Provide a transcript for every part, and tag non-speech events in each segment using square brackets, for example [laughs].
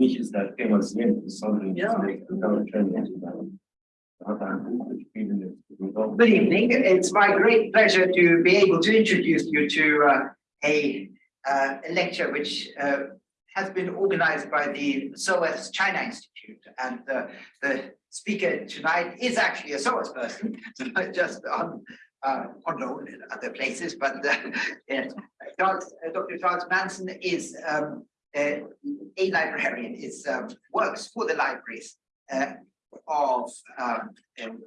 came as in something. Yeah. Good evening. It's my great pleasure to be able to introduce you to uh, a, uh, a lecture which uh, has been organized by the SOAS China Institute. And uh, the speaker tonight is actually a SOAS person, [laughs] just on, uh, unknown in other places. But uh, [laughs] yes, Charles, uh, Dr. Charles Manson is um, uh, a librarian, is um, works for the libraries uh, of um, um,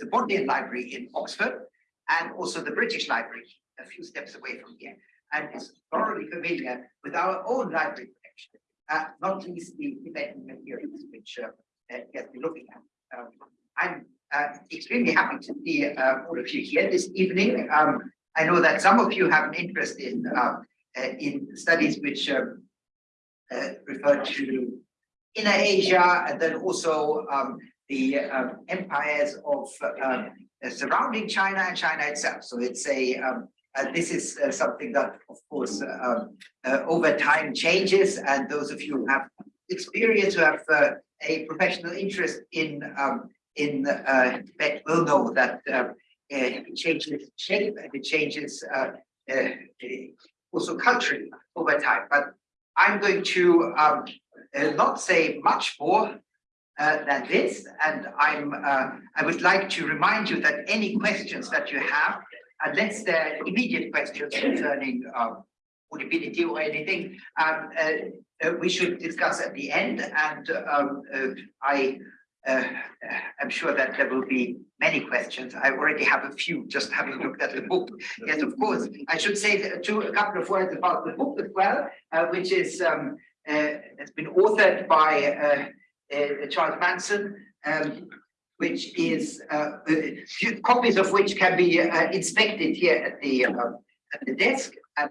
the, Bodleian Library in Oxford and also the British Library a few steps away from here and is thoroughly familiar with our own library collection, uh, not least the Tibetan materials which uh, uh, has been looking at. Um, I'm uh, extremely happy to see uh, all of you here this evening. Um, I know that some of you have an interest in uh, uh, in studies which um, uh, refer to inner Asia and then also um, the um, empires of um, surrounding China and China itself. So it's a um, uh, this is uh, something that, of course, um, uh, over time changes. And those of you who have experience, who have uh, a professional interest in um, in uh, Tibet, will know that uh, it changes shape and it changes also culturally over time. But I'm going to um, uh, not say much more uh, than this, and I'm uh, I would like to remind you that any questions that you have, unless they're immediate questions concerning um, audibility or anything, um, uh, uh, we should discuss at the end. And um, uh, I uh, am sure that there will be many questions. I already have a few, just having looked at the book. [laughs] Yes, of course. I should say to a couple of words about the book as well, uh, which is um, uh, has been authored by uh, uh, Charles Manson, um, which is uh, copies of which can be uh, inspected here at the at the desk, and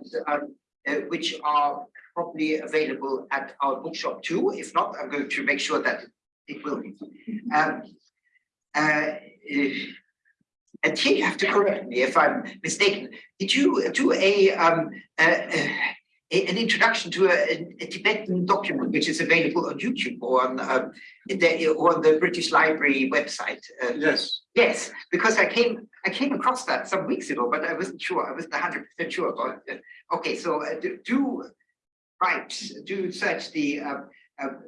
which are probably available at our bookshop too. If not, I'm going to make sure that it will be. Um, uh, uh, and here you have to correct me if I'm mistaken. Did you do a um, uh, uh, a- an introduction to a, a Tibetan document which is available on YouTube or on um, the, or on the British Library website. Uh, Yes, yes, because I came I came across that some weeks ago, but I wasn't sure. I wasn't hundred percent sure about it. Okay, so uh, do, do right do search the uh,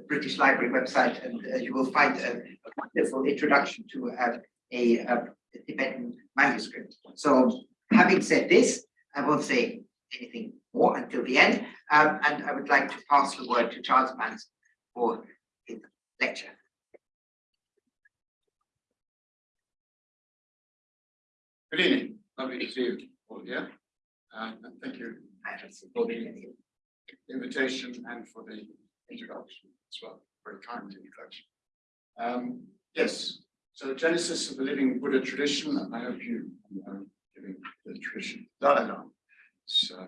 British Library website, and uh, you will find a, a wonderful introduction to uh, a, a Tibetan manuscript. So, having said this, I won't say anything more until the end, um, and I would like to pass the word to Charles Manson for his lecture. good evening, lovely to see you all here. Uh, and thank you for the invitation and for the introduction as well, very kind introduction. Um, yes, so Genesis of the Living Buddha tradition, and I hope you know living the tradition, Dalai Lama. So,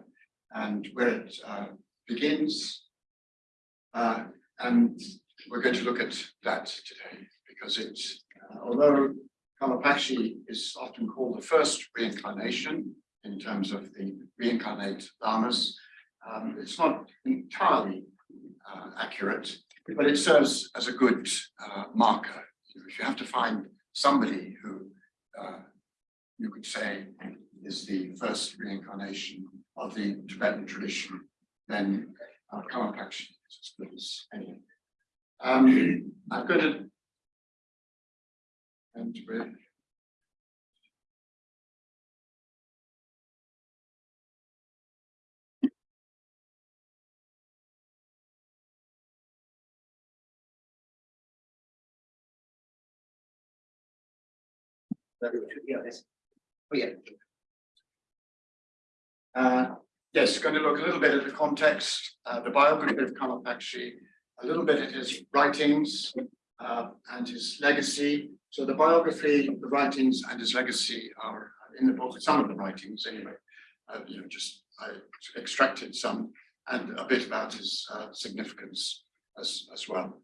and where it uh, begins. Uh, and we're going to look at that today because it's, uh, although Karmapakshi is often called the first reincarnation in terms of the reincarnate lamas, um, it's not entirely uh, accurate, but it serves as a good uh, marker. If you have to find somebody who uh, you could say is the first reincarnation of the Tibetan tradition, then uh, Karmapakshi is as good as any. Um, I'm going to and with Yeah, this- Oh, yeah. Uh, yes, going to look a little bit at the context, uh, the biography of Karmapakshi, a little bit at his writings uh, and his legacy. So the biography, the writings and his legacy are in the book, some of the writings anyway. Uh, you know, just I extracted some and a bit about his uh, significance as, as well.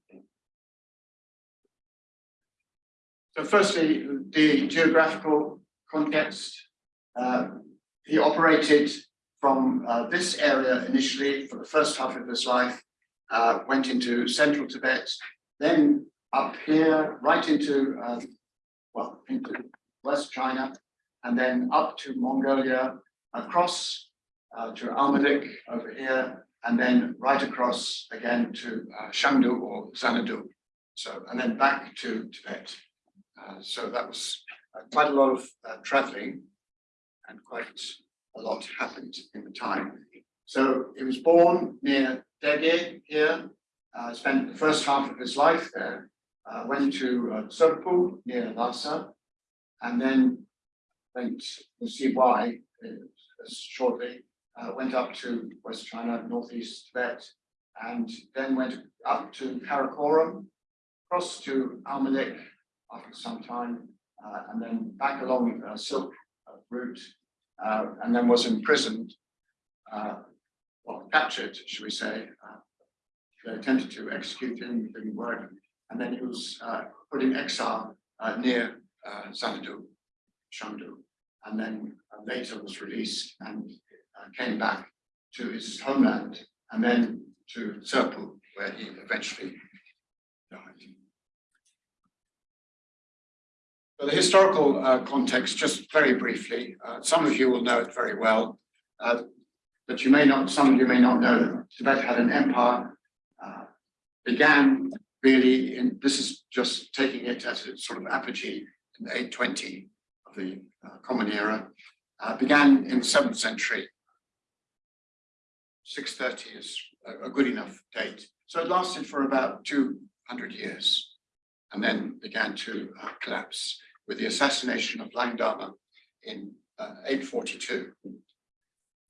Firstly, the geographical context. Uh, he operated from uh, this area initially for the first half of his life uh, went into central Tibet, then up here, right into, um, well, into West China, and then up to Mongolia, across uh, to Almadik over here, and then right across again to uh, Shangdu or Xanadu. So, and then back to Tibet. Uh, so that was uh, quite a lot of uh, traveling and quite a lot happened in the time. So he was born near Dege here, uh, spent the first half of his life there, uh, went to uh, Tsurpu near Lhasa, and then went, we'll see why shortly, went up to West China, Northeast Tibet, and then went up to Karakoram, across to Almadik after some time, uh, and then back along uh, Silk uh, route, uh, and then was imprisoned, uh, well, captured, should we say. Uh, they attempted to execute him, didn't work, and then he was uh, put in exile uh, near uh, Xanadu, Shangdu, and then uh, later was released and uh, came back to his homeland, and then to Tsurpu, where he eventually died. So the historical uh, context, just very briefly, uh, some of you will know it very well, uh, but you may not, some of you may not know Tibet had an empire, uh, began really in, this is just taking it as a sort of apogee in the 820 of the uh, Common Era, uh, began in the seventh century. 630 is a, a good enough date. So it lasted for about 200 years and then began to uh, collapse with the assassination of Langdarma in uh, 842.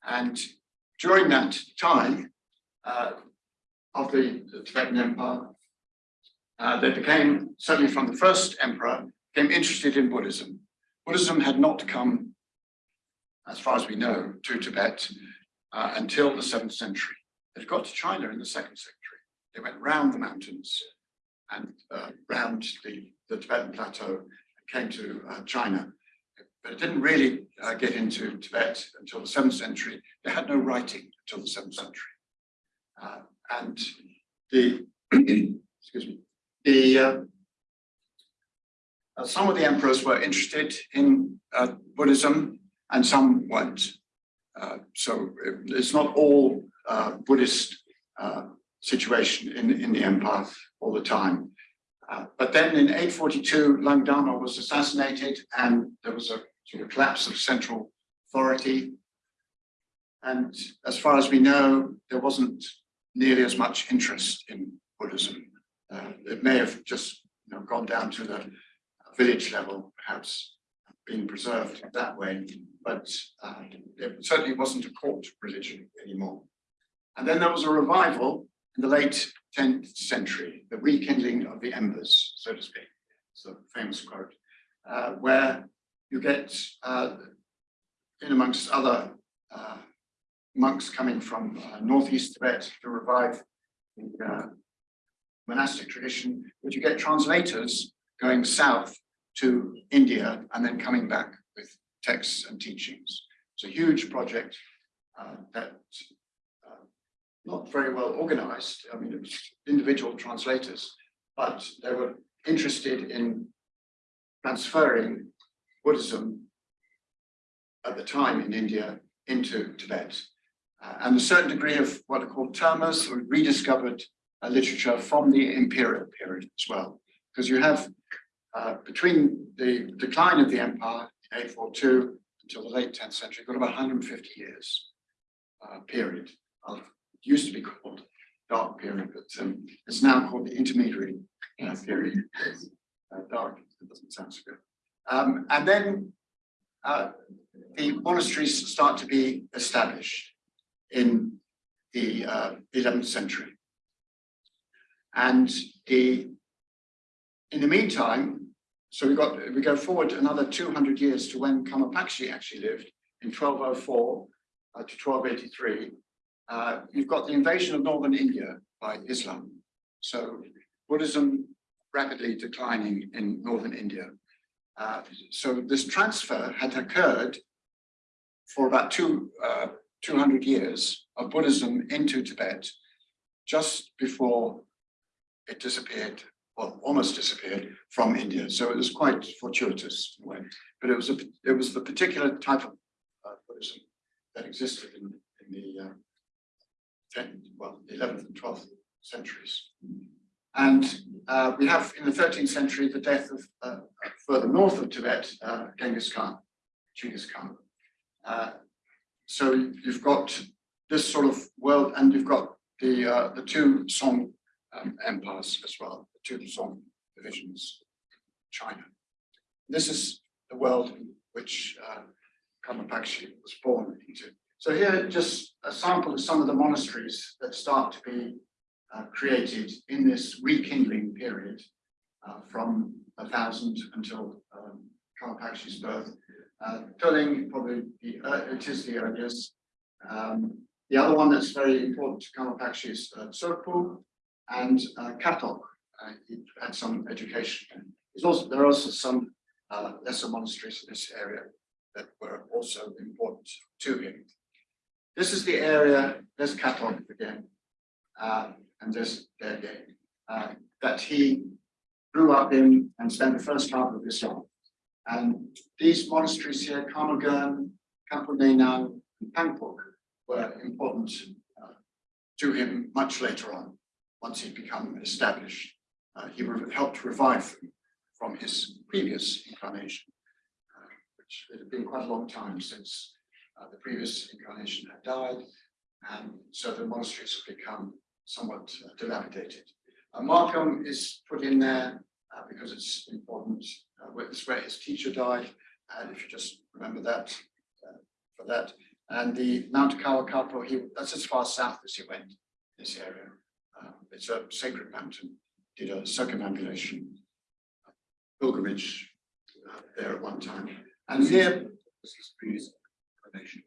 And during that time uh, of the, the Tibetan Empire, uh, they became, certainly from the first emperor, became interested in Buddhism. Buddhism had not come, as far as we know, to Tibet uh, until the seventh century. It got to China in the second century. They went round the mountains and uh, round the, the Tibetan plateau came to uh, China. But it didn't really uh, get into Tibet until the seventh century. They had no writing until the seventh century. Uh, and the, [clears throat] excuse me, the, uh, uh, some of the emperors were interested in uh, Buddhism and some weren't. So it's not all Buddhist situation in, in the empire all the time. But then in 842, Langdarma was assassinated and there was a sort of collapse of central authority. And as far as we know, there wasn't nearly as much interest in Buddhism. Uh, it may have just you know, gone down to the village level, perhaps being preserved that way, but uh, it certainly wasn't a court religion anymore. And then there was a revival in the late 10th century, the rekindling of the embers, so to speak. It's a famous quote, uh, where you get, uh, in amongst other uh, monks coming from uh, northeast Tibet to revive the uh, monastic tradition, but you get translators going south to India and then coming back with texts and teachings. It's a huge project uh, that not very well organized. I mean, it was individual translators, but they were interested in transferring Buddhism at the time in India into Tibet. Uh, and a certain degree of what are called termas or rediscovered uh, literature from the imperial period as well. Because you have uh, between the decline of the empire in 842 until the late 10th century, you've got about 150 years uh, period of used to be called dark period, but um, it's now called the intermediary uh, period. Uh, dark, it doesn't sound so good. Um, and then uh, the monasteries start to be established in the 11th uh, century. And the in the meantime, so we got we go forward another 200 years to when Karmapakshi actually lived in 1204 uh, to 1283 uh, you've got the invasion of northern India by Islam. So Buddhism rapidly declining in northern India. Uh, so this transfer had occurred for about two, uh, 200 years of Buddhism into Tibet just before it disappeared, well, almost disappeared from India. So it was quite fortuitous in a way. But it was a, it was the particular type of uh, Buddhism that existed in, in the uh, 10th, well, the 11th and 12th centuries. And uh, we have in the 13th century the death of uh, further north of Tibet, uh, Genghis Khan, Genghis Khan. Uh, so you've got this sort of world, and you've got the uh, the two Song um, empires as well, the two Song divisions, China. This is the world in which uh, Karmapakshi was born into. So here, just a sample of some of the monasteries that start to be uh, created in this rekindling period uh, from thousand until um, Karmapakshi's birth. Uh, probably the, uh, it is the earliest. Um, the other one that's very important to Karmapakshi is uh, and uh, Katok. Uh, had some education. There's also, there are also some uh, lesser monasteries in this area that were also important to him. This is the area, there's Katok again, and again, uh, that he grew up in and spent the first half of his life. And these monasteries here, Kamagan, Kampung Nenang, and Pangpuk, were important uh, to him much later on, once he'd become established. Uh, he helped revive them from his previous incarnation, uh, which it had been quite a long time since uh, the previous incarnation had died, and so the monasteries have become somewhat uh, dilapidated. Uh, Markham is put in there uh, because it's important. Uh, where, it's where his teacher died, and if you just remember that uh, for that. And the Mount Kawakarpo, he that's as far south as he went. In this area, um, it's a sacred mountain. Did a circumambulation pilgrimage there at one time, and here This is previous incarnation.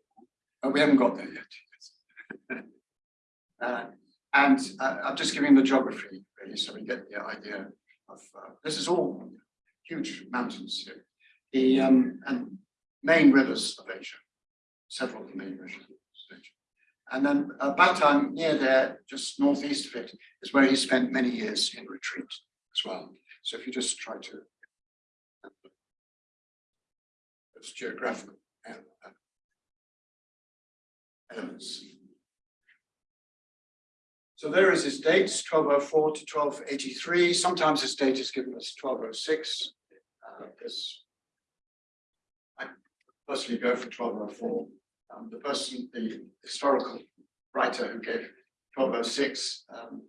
Oh, we haven't got there yet. [laughs] uh, and uh, I'm just giving the geography, really, so we get the idea of uh, this is all huge mountains here. The um, and main rivers of Asia, several of the main rivers of Asia. And then uh, Batang, near there, just northeast of it, is where he spent many years in retreat as well. So if you just try to, it's geographical uh, elements. So there is his dates, 1204 to 1283. Sometimes his date is given as 1206. Uh, I personally go for 1204. Um, the person, the historical writer who gave 1206 um,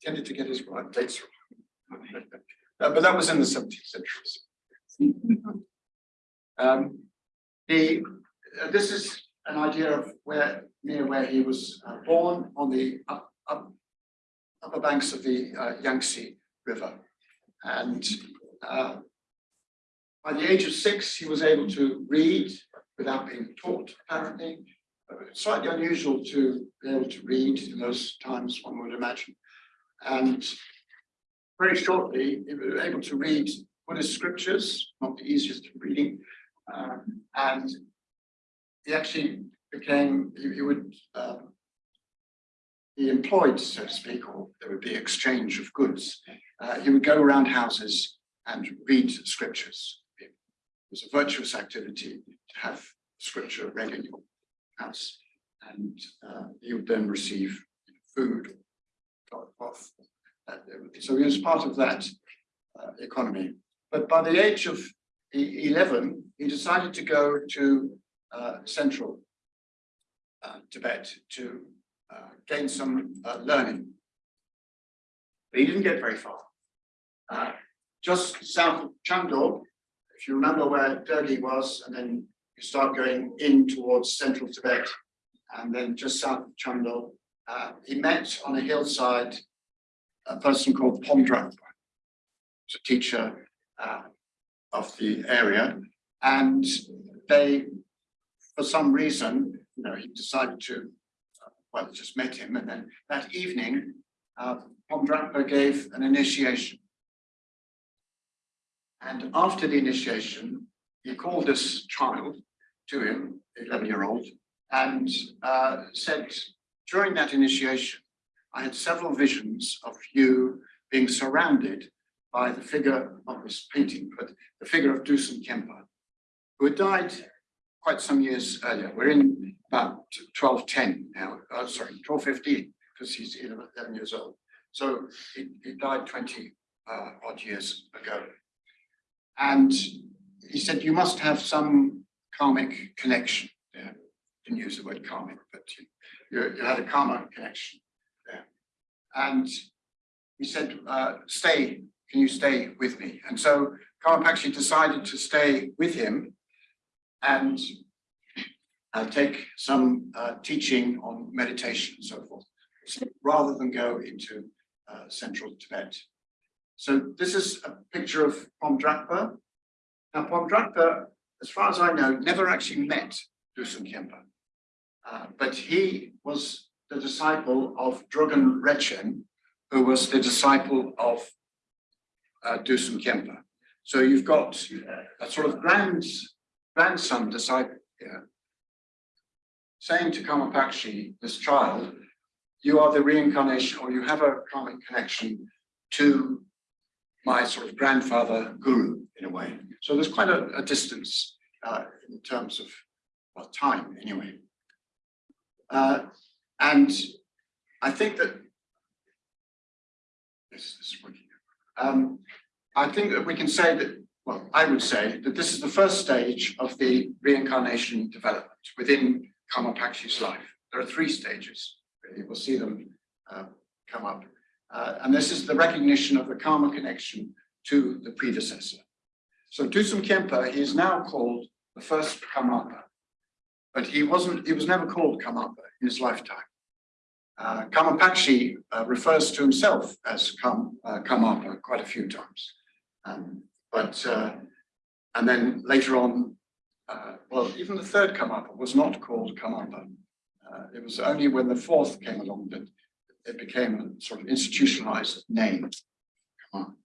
tended to get his right dates wrong. [laughs] Uh, but that was in the 17th century. [laughs] Um, the, uh, this is an idea of where near where he was uh, born on the up, up, upper banks of the uh, Yangtze River. And uh, by the age of six, he was able to read without being taught, apparently. Uh, slightly unusual to be able to read in those times, one would imagine. And very shortly, he was able to read Buddhist scriptures, not the easiest reading, um, and he actually became, he, he would um, be employed, so to speak, or there would be exchange of goods. Uh, he would go around houses and read scriptures. It was a virtuous activity to have scripture read in your house. And uh, he would then receive food. So he was part of that uh, economy. But by the age of 11, he decided to go to central uh, Tibet to uh, gain some uh, learning. But he didn't get very far. Uh, just south of Chandor, if you remember where Dege was, and then you start going in towards central Tibet, and then just south of Chandor, uh, he met on a hillside a person called who's a teacher uh, of the area, and they, for some reason, you know, he decided to, uh, well, just met him, and then that evening, uh, gave an initiation. And after the initiation, he called this child to him, 11 year old, and uh, said, during that initiation, I had several visions of you being surrounded by the figure of this painting, but the figure of Dusum Khyenpa, who had died quite some years earlier. We're in about twelve ten now, uh, sorry, twelve fifteen, because he's eleven years old. So he, he died twenty uh, odd years ago. And he said, you must have some karmic connection there. Didn't use the word karmic, but you, you, you had a karma connection there. And he said, uh, stay, can you stay with me? And so Karmapakshi decided to stay with him and uh, take some uh, teaching on meditation and so forth, rather than go into uh, central Tibet. So this is a picture of Pomdrakpa. Now Pomdrakpa, as far as I know, never actually met Dusum Khyenpa. Uh, but he was the disciple of Drogon Rechen, who was the disciple of uh, Dusum Khyenpa. So you've got a sort of grand, grandson disciple here, saying to Karmapakshi, this child, you are the reincarnation or you have a karmic connection to my sort of grandfather guru in a way. So there's quite a, a distance uh, in terms of well, time anyway. Uh, and I think that this is working. Um, I think that we can say that, well, I would say that this is the first stage of the reincarnation development within Karmapakshi's life. There are three stages. We'll see them uh, come up. Uh, and this is the recognition of the karma connection to the predecessor. So Dusum Khyenpa, he is now called the first Karmapa, but he wasn't, he was never called Karmapa in his lifetime. Uh, Karmapakshi uh, refers to himself as Kam, uh, Karmapa quite a few times. Um, but, uh, and then later on, uh, well, even the third Karmapa was not called Karmapa. Uh, it was only when the fourth came along that it became a sort of institutionalized name. Come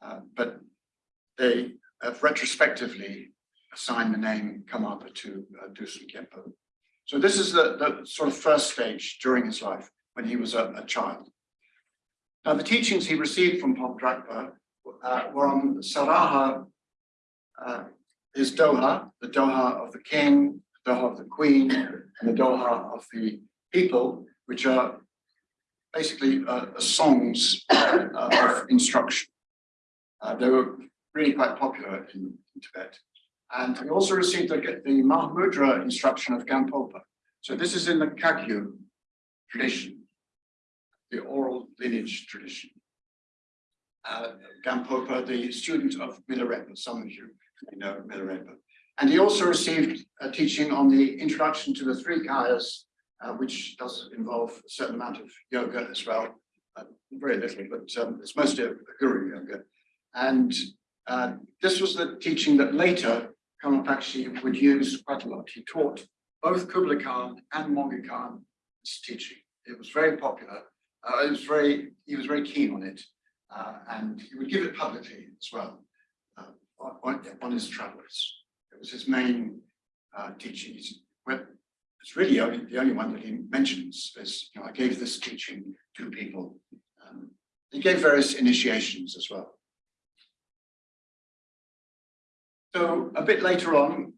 Uh, but they have retrospectively assigned the name Karmapa to uh, Dusum Khyenpa. So this is the, the sort of first stage during his life when he was a, a child. Now the teachings he received from Pomdrakpa uh, on Saraha, uh, his Doha, the Doha of the king, the Doha of the queen, and the Doha of the people, which are basically uh, songs uh, of instruction. Uh, they were really quite popular in, in Tibet. And we also received the, the Mahamudra instruction of Gampopa. So this is in the Kagyu tradition, the oral lineage tradition. Uh, Gampopa, the student of Milarepa, some of you may know Milarepa. And he also received a teaching on the introduction to the three kayas uh, which does involve a certain amount of yoga as well. Uh, very little, but um, it's mostly a, guru yoga. And uh, this was the teaching that later Karmapakshi would use quite a lot. He taught both Kublai Khan and Mongke Khan this teaching. It was very popular. Uh, it was very, he was very keen on it. Uh, and he would give it publicly as well uh, on, on, his travels. It was his main teaching. It's really only, the only one that he mentions is, you know, I gave this teaching to people. Um, he gave various initiations as well. So a bit later on,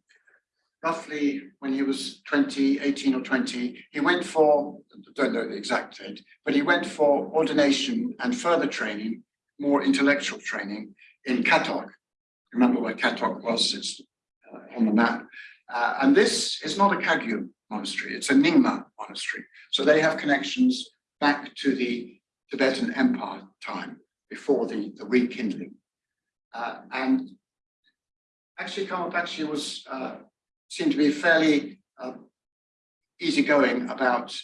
roughly when he was 20, 18 or 20, he went for, I don't know the exact date, but he went for ordination and further training, more intellectual training in Katok. Remember where Katok was, it's uh, on the map. Uh, and this is not a Kagyu monastery, it's a Nyingma monastery. So they have connections back to the Tibetan Empire time before the, the rekindling. Uh, and actually Karmapakshi was uh, seemed to be fairly uh, easygoing about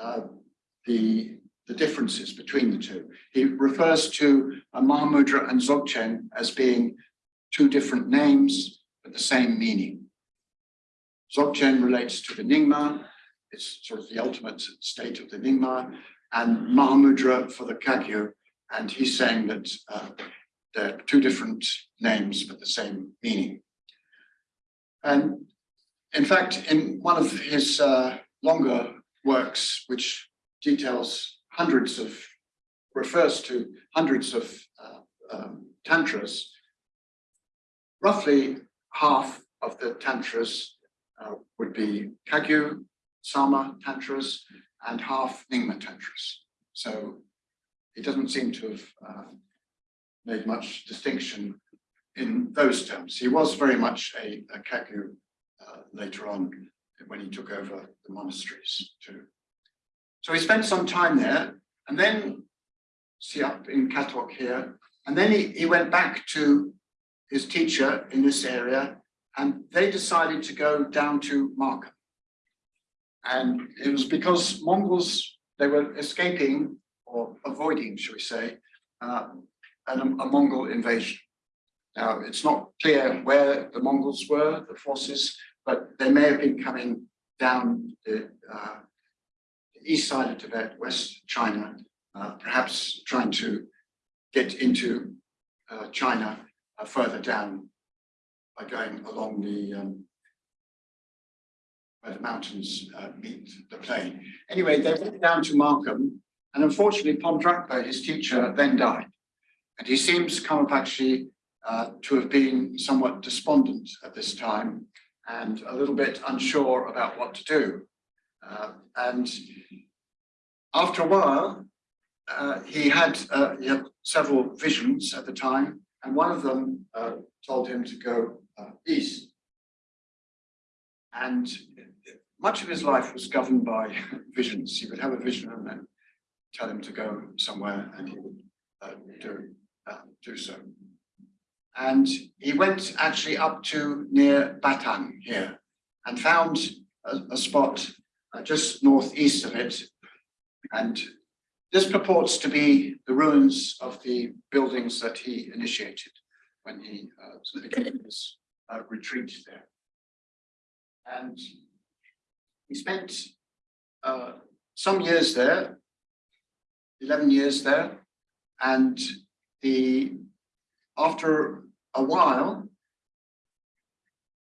uh, the, the differences between the two. He refers to Mahamudra and Dzogchen as being two different names, but the same meaning. Dzogchen relates to the Nyingma, it's sort of the ultimate state of the Nyingma, and Mahamudra for the Kagyu, and he's saying that uh, they're two different names but the same meaning. And in fact, in one of his uh, longer works, which details hundreds of, refers to hundreds of uh, um, tantras. Roughly half of the tantras uh, would be Kagyu, Sarma tantras, and half Nyingma tantras. So he doesn't seem to have uh, made much distinction in those terms. He was very much a, a Kagyu uh, later on when he took over the monasteries too. So he spent some time there and then see up in Katok here, and then he, he went back to his teacher in this area and they decided to go down to Markham. And it was because Mongols, they were escaping or avoiding, shall we say, uh, an, a Mongol invasion. Now, it's not clear where the Mongols were, the forces, but they may have been coming down the, uh, east side of Tibet, West China, uh, perhaps trying to get into uh, China uh, further down by going along the um, where the mountains uh, meet the plain. Anyway, they went down to Markham, and unfortunately, Pomdrakpa, his teacher, then died. And he seems Karmapakshi uh, to have been somewhat despondent at this time and a little bit unsure about what to do. Uh, and after a while, uh, he had uh, he had several visions at the time, and one of them uh, told him to go uh, east. And much of his life was governed by [laughs] visions. He would have a vision and then tell him to go somewhere, and he would uh, do do so. And he went actually up to near Batang here and found a, a spot uh, just northeast of it. And this purports to be the ruins of the buildings that he initiated when he uh, his uh, retreat there. And he spent uh, some years there, 11 years there, and the after a while,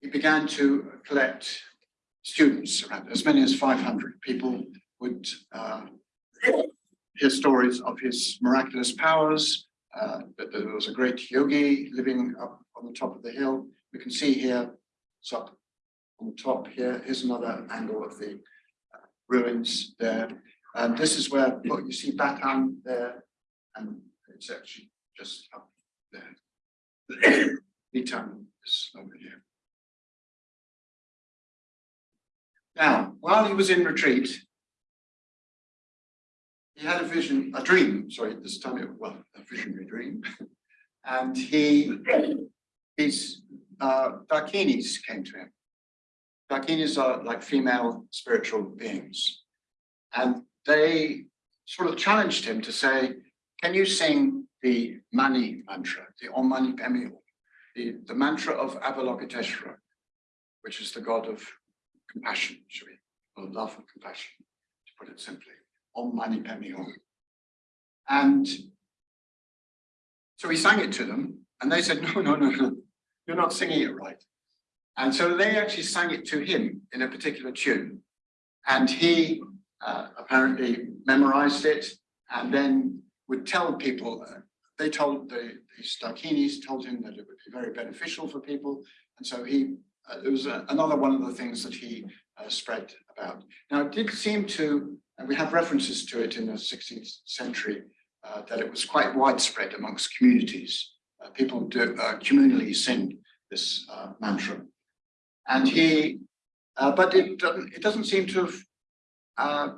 he began to collect students, around as many as 500 people would uh, hear stories of his miraculous powers, uh, that there was a great yogi living up on the top of the hill. We can see here, it's up on the top here, here's another angle of the uh, ruins there. And this is where, look, you see Batang there, and it's actually just up there. [coughs] Ethan is over here. Now, while he was in retreat, he had a vision, a dream, sorry, this time it, well, a visionary dream. [laughs] And he, his uh, Dakinis came to him. Dakinis are like female spiritual beings. And they sort of challenged him to say, can you sing the Mani mantra, the Om Mani Padme the, the mantra of Avalokiteshvara, which is the god of compassion, should we, or love and compassion, to put it simply, Om Mani Padme Hum. And so he sang it to them, and they said, [laughs] no, no, no, no, you're not singing it right. And so they actually sang it to him in a particular tune. And he uh, apparently memorized it and then would tell people, uh, they told the, the Dakinis told him that it would be very beneficial for people. And so he, uh, it was uh, another one of the things that he uh, spread about. Now it did seem to, and we have references to it in the 16th century, uh, that it was quite widespread amongst communities. Uh, people do communally sing this mantra. And he, but it doesn't, it doesn't seem to have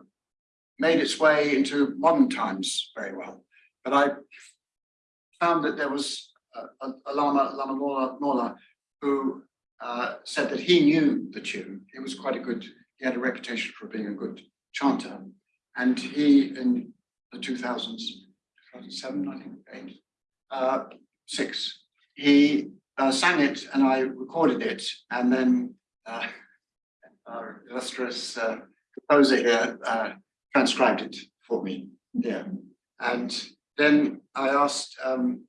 made its way into modern times very well. But I found that there was a, a Lama, Lama Mola, Mola who uh, said that he knew the tune. He was quite a good, he had a reputation for being a good chanter. And he, in the 2000s, 2007, I think, uh, six, he uh, sang it and I recorded it. And then uh, [laughs] our illustrious uh, composer here transcribed it for me. Yeah. And then I asked um,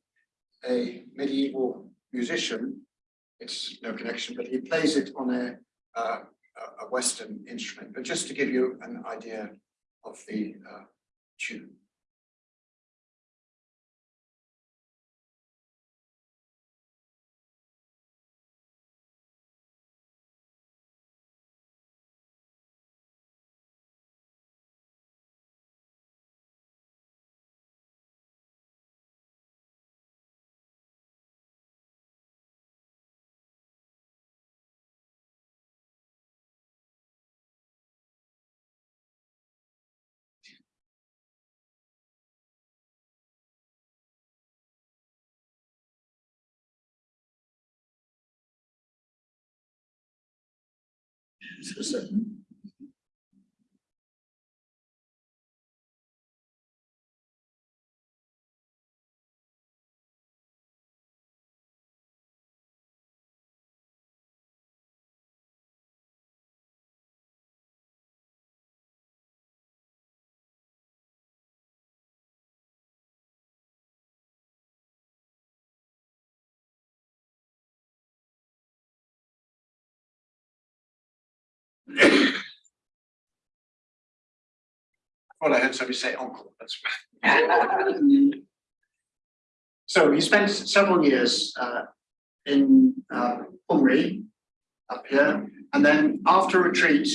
a medieval musician, it's no connection, but he plays it on a, uh, a Western instrument, but just to give you an idea of the uh, two. Well, I thought I heard somebody say uncle, that's. [laughs] So he spent several years uh, in uh, Umri up here, and then after retreat,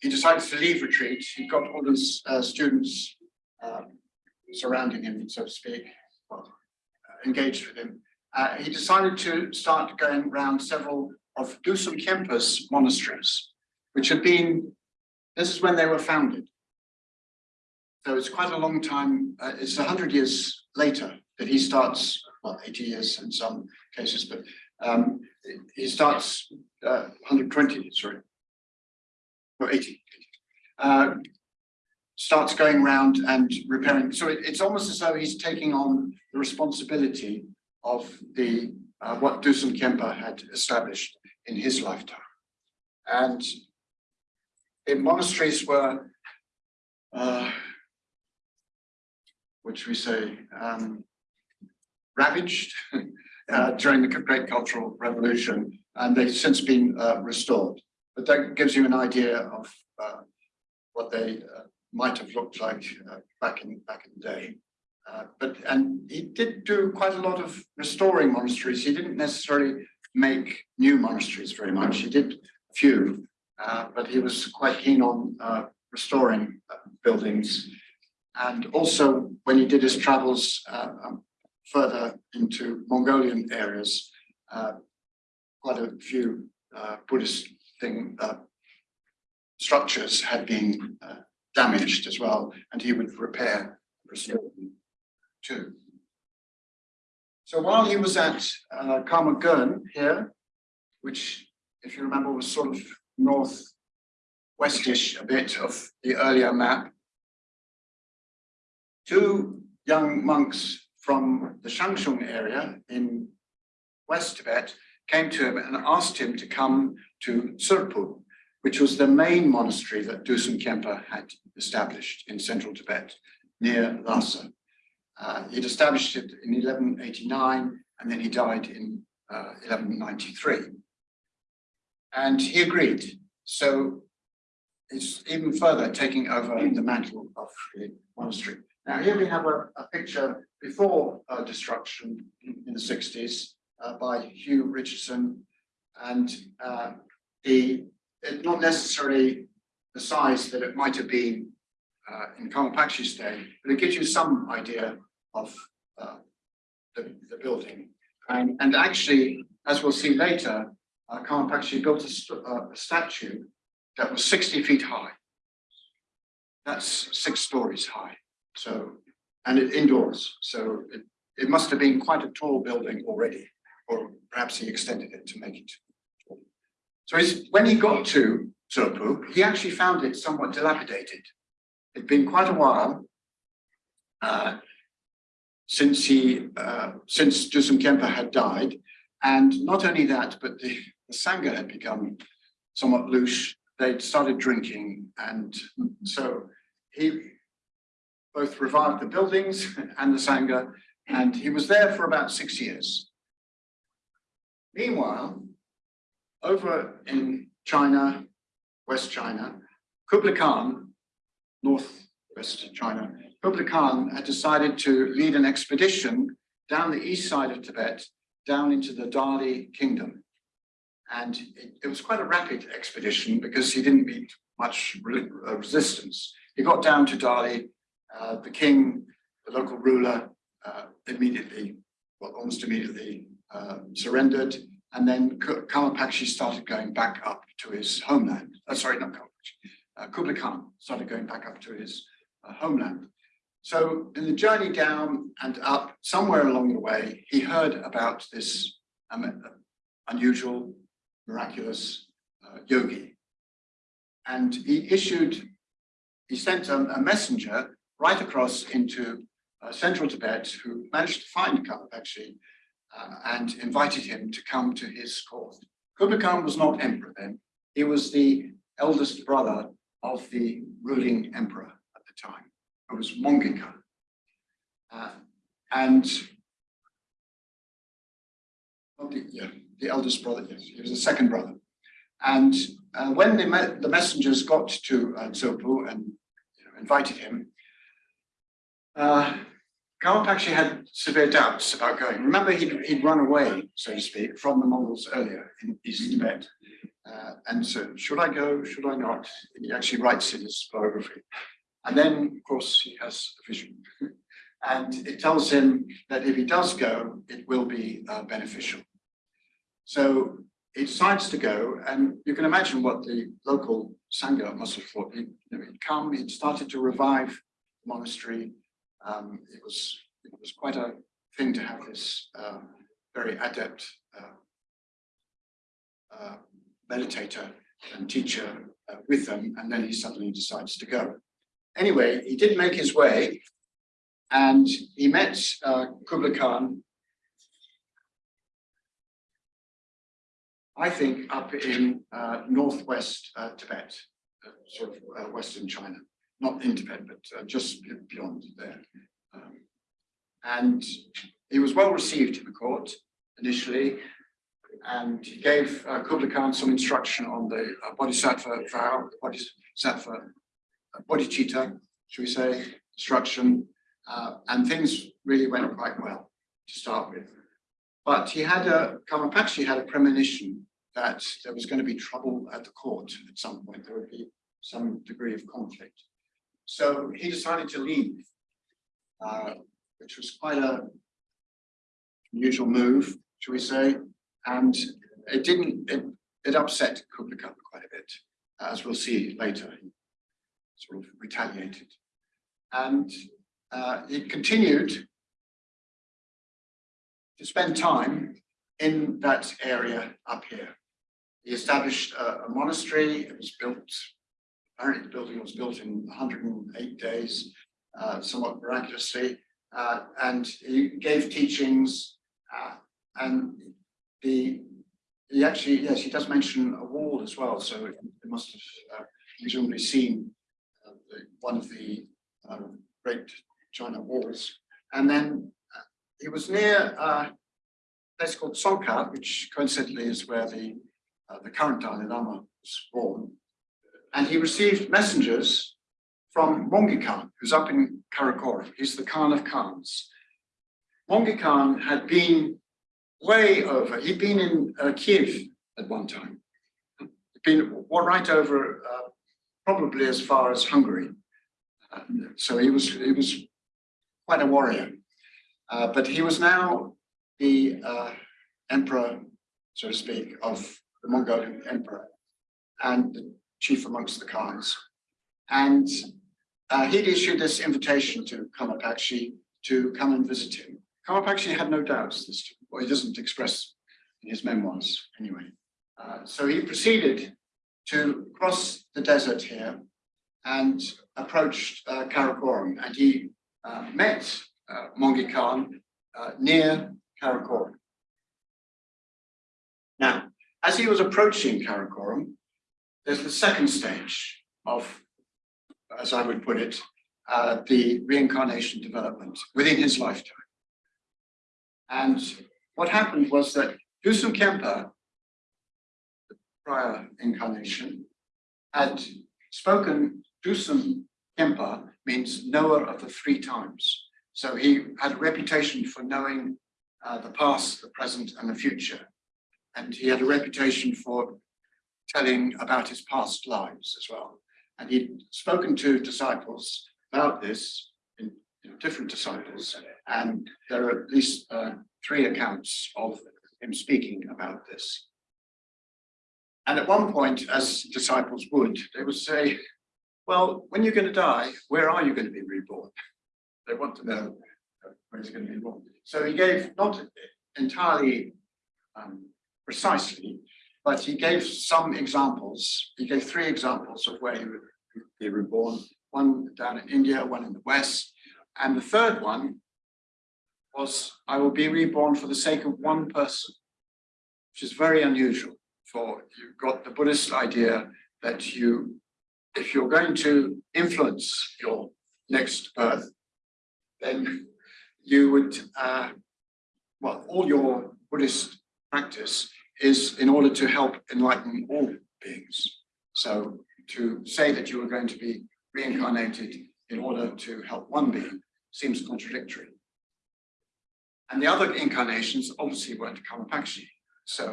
he decided to leave retreat. He got all his uh, students uh, surrounding him, so to speak, well, uh, engaged with him. Uh, he decided to start going around several of Dusum Khyenpa's monasteries, which had been, this is when they were founded. So it's quite a long time, uh, it's a hundred years later that he starts, well, 80 years in some cases, but um, he starts uh, 120, sorry, or 80. Uh, starts going around and repairing. So it, it's almost as though he's taking on the responsibility of the uh, what Dusum Khyenpa had established in his lifetime. And the monasteries were uh, which we say um, ravaged [laughs] uh, during the Great Cultural Revolution, and they've since been uh, restored. But that gives you an idea of uh, what they uh, might have looked like uh, back in back in the day. Uh, but and he did do quite a lot of restoring monasteries. He didn't necessarily make new monasteries very much. He did a few, but he was quite keen on restoring buildings and also when he did his travels uh, um, further into Mongolian areas, uh, quite a few uh, Buddhist thing uh, structures had been uh, damaged as well, and he would repair, restore them too. So while he was at uh, Karmagun here, which, if you remember, was sort of northwestish a bit of the earlier map, two young monks from the Shangshung area in West Tibet came to him and asked him to come to Tsurpu, which was the main monastery that Dusum Khyenpa had established in central Tibet, near Lhasa. Uh, he'd established it in 1189, and then he died in uh, 1193. And he agreed. So it's even further taking over the mantle of the monastery. Now here we have a, a picture before uh, destruction in the 60s uh, by Hugh Richardson and uh, the it, not necessarily the size that it might have been uh, in Karmapakshi's day, but it gives you some idea of uh, the, the building. And, and actually, as we'll see later, uh, Karmapakshi built a, st uh, a statue that was 60 feet high. That's six stories high. So, and it indoors. So it, it must have been quite a tall building already, or perhaps he extended it to make it. So when he got to Tsurpu, he actually found it somewhat dilapidated. It'd been quite a while uh, since he, uh, since Dusum Khyenpa had died. And not only that, but the, Sangha had become somewhat loose. They'd started drinking. And so he, both revived the buildings and the Sangha, and he was there for about six years. Meanwhile, over in China, West China, Kublai Khan, Northwest China, Kublai Khan had decided to lead an expedition down the east side of Tibet, down into the Dali kingdom. And it, it was quite a rapid expedition because he didn't meet much re- uh, resistance. He got down to Dali, uh, the king, the local ruler, uh, immediately, well, almost immediately uh, surrendered. And then Karmapakshi started going back up to his homeland. Uh, sorry, not Karmapakshi. Uh, Kublai Khan started going back up to his homeland. So in the journey down and up, somewhere along the way, he heard about this um, unusual, miraculous uh, yogi. And he issued, he sent a, a messenger right across into uh, central Tibet who managed to find Karmapakshi uh, and invited him to come to his court. Kublai Khan was not emperor then. He was the eldest brother of the ruling emperor at the time, who was Mongke. Uh, and yeah, the eldest brother, yes, he was the second brother. And uh, when the, the messengers got to uh, Tsurpu and you know, invited him, uh, Karmapakshi had severe doubts about going. Remember, he'd, he'd run away, so to speak, from the Mongols earlier in East Tibet. Uh, and so, should I go, should I not? He actually writes in his biography. And then, of course, he has a vision. [laughs] and it tells him that if he does go, it will be uh, beneficial. So he decides to go, and you can imagine what the local Sangha must have thought. He'd, he'd come, he'd started to revive the monastery. Um, it was it was quite a thing to have this uh, very adept uh, uh, meditator and teacher uh, with them, and then he suddenly decides to go. Anyway, he did make his way, and he met uh, Kublai Khan, I think up in uh, northwest uh, Tibet, uh, sort of uh, western China, not in Tibet, but uh, just beyond there. Um, and he was well received in the court initially, and he gave Kublai Khan some instruction on the Bodhisattva vow, Bodhisattva, Bodhicitta, should we say, instruction, and things really went quite well to start with. But he had a, Karmapakshi had a premonition that there was going to be trouble at the court at some point, there would be some degree of conflict. So he decided to leave, uh, which was quite a unusual move, should we say, and it didn't, it, it upset Kublai Khan quite a bit, as we'll see later, he sort of retaliated. And uh, he continued to spend time in that area up here. He established a, a monastery, it was built, apparently the building was built in 108 days, uh, somewhat miraculously, uh, and he gave teachings, uh, and the he actually, yes, he does mention a wall as well, so it, must have uh, presumably seen uh, the, one of the uh, great China walls. And then uh, he was near uh, a place called Tsongkha, which coincidentally is where the, uh, the current Dalai Lama was born. And he received messengers from Mongke Khan, who's up in Karakoram. He's the Khan of Khans. Mongke Khan had been way over. He'd been in uh, Kiev at one time. He'd been right over, uh, probably as far as Hungary. Uh, so he was he was quite a warrior. Uh, but he was now the uh, emperor, so to speak, of the Mongolian emperor and the chief amongst the Khans. And uh, he'd issued this invitation to Karmapakshi to come and visit him. Karmapakshi had no doubts this or he doesn't express in his memoirs anyway. Uh, so he proceeded to cross the desert here and approached uh, Karakoram and he uh, met uh, Mongke Khan uh, near Karakoram. As he was approaching Karakoram, there's the second stage of, as I would put it, uh, the reincarnation development within his lifetime. And what happened was that Dusum Khyenpa, the prior incarnation, had spoken, Dusum Khyenpa means knower of the three times. So he had a reputation for knowing uh, the past, the present, and the future. And he had a reputation for telling about his past lives as well. And he'd spoken to disciples about this, in, you know, different disciples, and there are at least uh, three accounts of him speaking about this. And at one point, as disciples would, they would say, well, when you're going to die, where are you going to be reborn? They want to know where he's going to be born. So he gave not entirely um, precisely, but he gave some examples. He gave three examples of where he would be reborn. One down in India, one in the West, and the third one was, I will be reborn for the sake of one person, which is very unusual for you've got the Buddhist idea that you, if you're going to influence your next birth, then you would, uh, well, all your Buddhist practice is in order to help enlighten all beings. So to say that you are going to be reincarnated in order to help one being seems contradictory. And the other incarnations obviously weren't Karmapakshi. So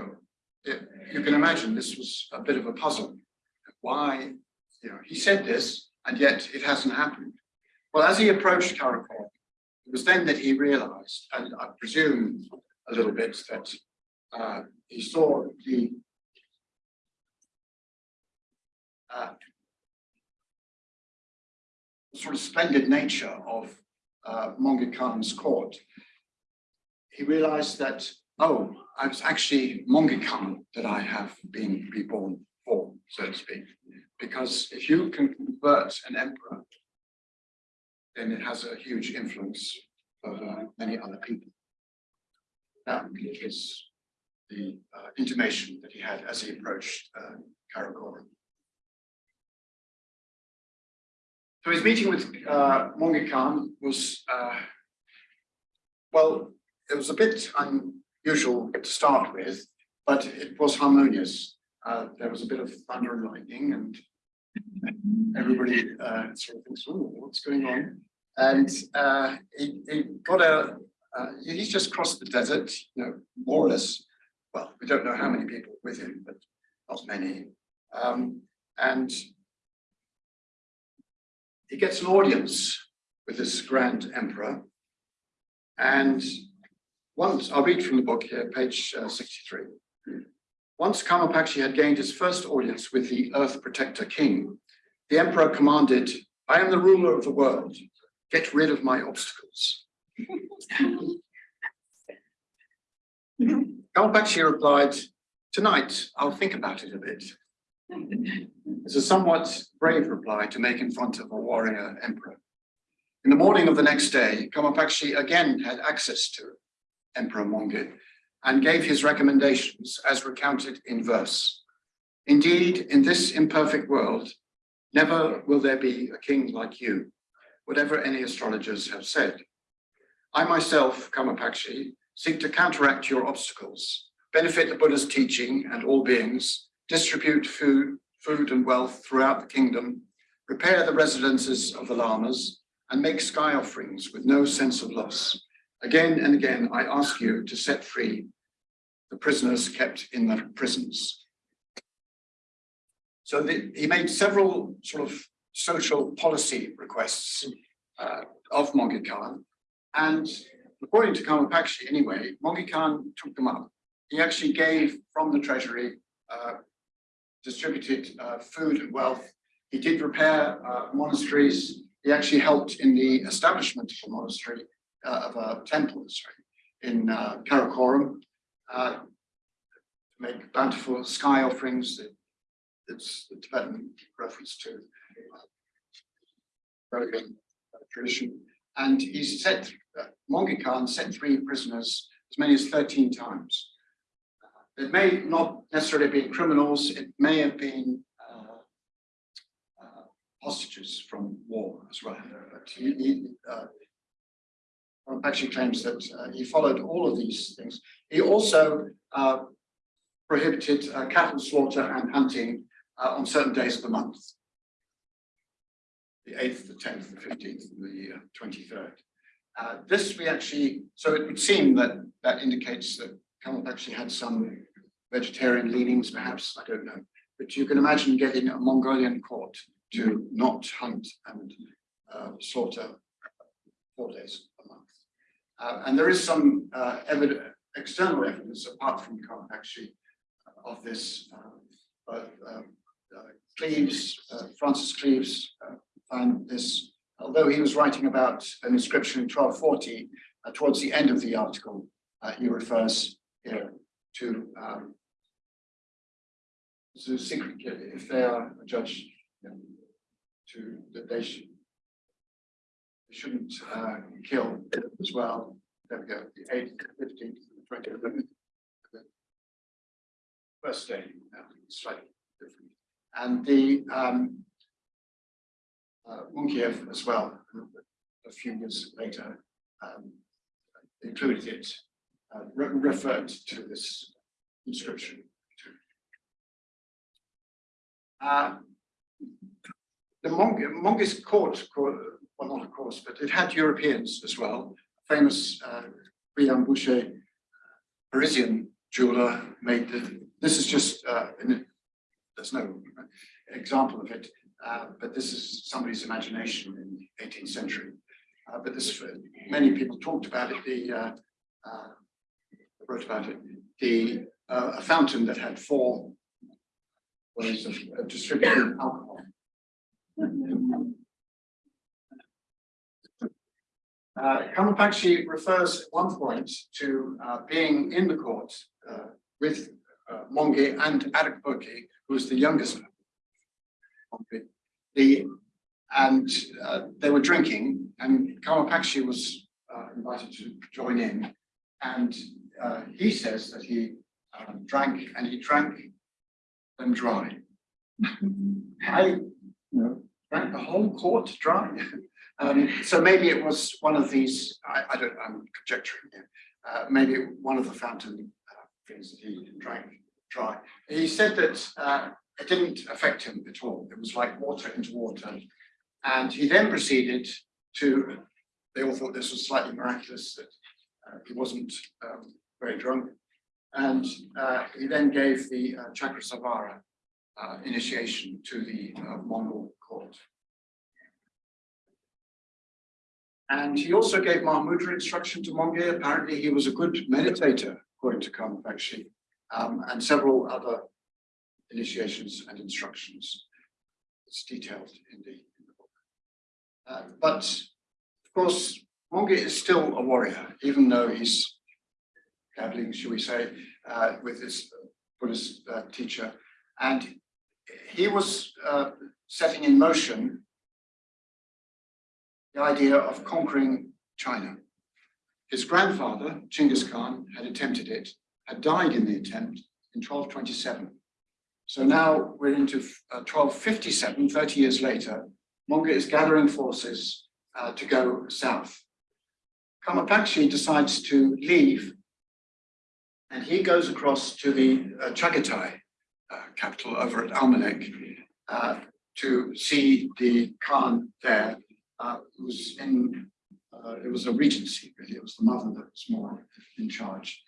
it, you can imagine this was a bit of a puzzle. Why, you know, he said this and yet it hasn't happened. Well, as he approached Karakoram, it was then that he realized, and I presume a little bit that uh, he saw the uh, sort of splendid nature of uh, Khan's court. He realized that, oh, I was actually Mongke Khan that I have been reborn for, so to speak. Because if you can convert an emperor, then it has a huge influence over many other people. That is the uh, intimation that he had as he approached uh, Karakoram. So his meeting with uh, Mongke Khan was, uh, well, it was a bit unusual to start with, but it was harmonious. Uh, there was a bit of thunder and lightning and everybody uh, sort of thinks, oh, what's going on? And uh, he, he got a, uh, he just crossed the desert, you know, more or less. Well, we don't know how many people with him, but not many. Um, and he gets an audience with this grand emperor. And once, I'll read from the book here, page uh, 63. Once Karmapakshi had gained his first audience with the Earth Protector King, the emperor commanded, I am the ruler of the world. Get rid of my obstacles. [laughs] Karmapakshi replied, tonight I'll think about it a bit. It's a somewhat brave reply to make in front of a warrior emperor. In the morning of the next day, Karmapakshi again had access to Emperor Mongke and gave his recommendations as recounted in verse. Indeed, in this imperfect world, never will there be a king like you, whatever any astrologers have said. I myself, Karmapakshi, seek to counteract your obstacles, benefit the Buddha's teaching and all beings, distribute food, food and wealth throughout the kingdom, repair the residences of the lamas, and make sky offerings with no sense of loss. Again and again, I ask you to set free the prisoners kept in the prisons. So the, he made several sort of social policy requests uh, of Mongke Khan, and according to Karmapakshi anyway, Mongke Khan took them up. He actually gave from the treasury uh, distributed uh, food and wealth. He did repair uh, monasteries. He actually helped in the establishment of a monastery, uh, of a temple sorry, in uh, Karakoram, uh, to make bountiful sky offerings. It's the Tibetan reference to uh, tradition. And he set, uh, Mongke Khan set three prisoners as many as 13 times. It may not necessarily been criminals, it may have been uh, uh, hostages from war as well. But he, he uh, actually claims that uh, he followed all of these things. He also uh, prohibited uh, cattle slaughter and hunting on certain days of the month. The eighth, the tenth, the fifteenth, and the twenty-third. Uh, this we actually, so it would seem that that indicates that Karmapakshi had some vegetarian leanings, perhaps, I don't know. But you can imagine getting a Mongolian court to not hunt and uh, slaughter four days a month. Uh, and there is some uh, evidence, external evidence apart from Karmapakshi uh, of this. Uh, but, um, uh, Cleaves, uh, Francis Cleaves found this, although he was writing about an inscription in 1240, uh, towards the end of the article, uh, he refers here to um, secret, if they are adjudged you know, to that they should they shouldn't uh, kill as well. There we go, the eighth, fifteenth, twentieth. First day, uh, slightly different. And the um, uh, Munkuev as well, a few years later, um, included it, uh, re- referred to this inscription. Uh, the Mong, court, co- well, not of course, but it had Europeans as well. Famous uh, Boucher, Parisian jeweler, made the, this is just, uh, in there's no example of it, uh, but this is somebody's imagination in the 18th century. Uh, but this, many people talked about it, the, uh, uh, wrote about it, the, a fountain that had four ways of distributing alcohol. Uh, Karmapakshi refers at one point to uh, being in the court uh, with uh, Mongke and Ariq Böke, who was the youngest. The, and uh, they were drinking and Karmapakshi was uh, invited to join in. And uh, he says that he um, drank and he drank them dry. [laughs] I, you know, drank the whole court dry. [laughs] Um, so maybe it was one of these, I, I don't, I'm conjecturing here. Uh, maybe one of the fountain uh, things that he drank dry. He said that uh, it didn't affect him at all. It was like water into water. And he then proceeded to, they all thought this was slightly miraculous, that uh, he wasn't um, very drunk. And uh, he then gave the uh, Chakrasamvara uh, initiation to the uh, Mongol court. And he also gave Mahamudra instruction to Mongke. Apparently, he was a good meditator, according to Karmapakshi, um, and several other initiations and instructions. It's detailed in the, in the book. Uh, but of course, Mongke is still a warrior, even though he's dabbling, should we say, uh, with his Buddhist uh, teacher. And he was uh, setting in motion the idea of conquering China. His grandfather, Genghis Khan, had attempted it, had died in the attempt in 1227. So now we're into uh, 1257, 30 years later, Mongke is gathering forces uh, to go south. Karmapakshi decides to leave and he goes across to the uh, Chagatai uh, capital over at Almaliq uh, to see the Khan there uh, who's in, uh, it was a regency, really. It was the mother that was more in charge.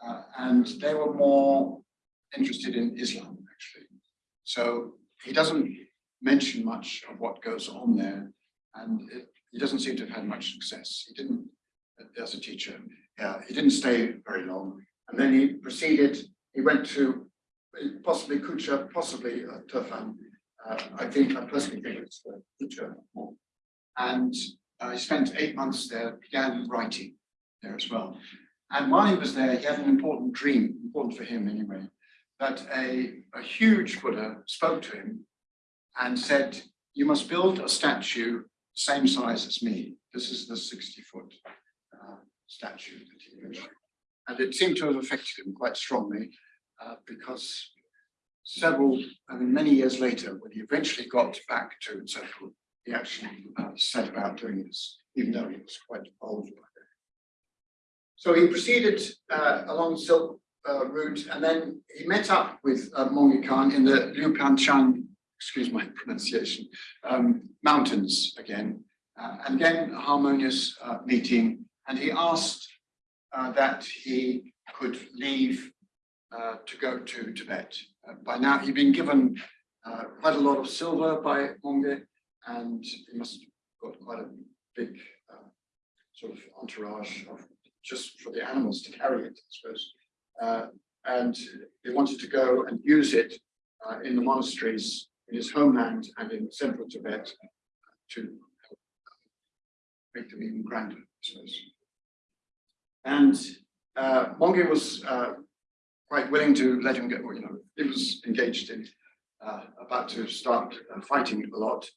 Uh, and they were more interested in Islam. So he doesn't mention much of what goes on there. And it, he doesn't seem to have had much success. He didn't, as a teacher, yeah, he didn't stay very long. And then he proceeded, he went to possibly Kucha, possibly uh, Turfan. Uh, I think, I personally think it's Kucha more and uh, he spent eight months there, began writing there as well. And while he was there, he had an important dream, important for him anyway, that a, a huge Buddha spoke to him and said, you must build a statue same size as me. This is the 60 foot uh, statue that he mentioned. And it seemed to have affected him quite strongly uh, because several, I mean, many years later, when he eventually got back to Tsurpu, he actually uh, set about doing this, even though he was quite old by then. So he proceeded uh, along Silk uh, route, and then he met up with uh, Mongke Khan in the Liu Panchan excuse my pronunciation, um, mountains again. Uh, and again, a harmonious uh, meeting, and he asked uh, that he could leave uh, to go to Tibet. By now, he'd been given quite a lot of silver by Mongke, and he must have got quite a big sort of entourage of just for the animals to carry it, I suppose. Uh, and he wanted to go and use it uh, in the monasteries in his homeland and in central Tibet to make them even grander, I suppose. And uh, was uh, quite willing to let him go, you know, he was engaged in, uh, about to start uh, fighting a lot.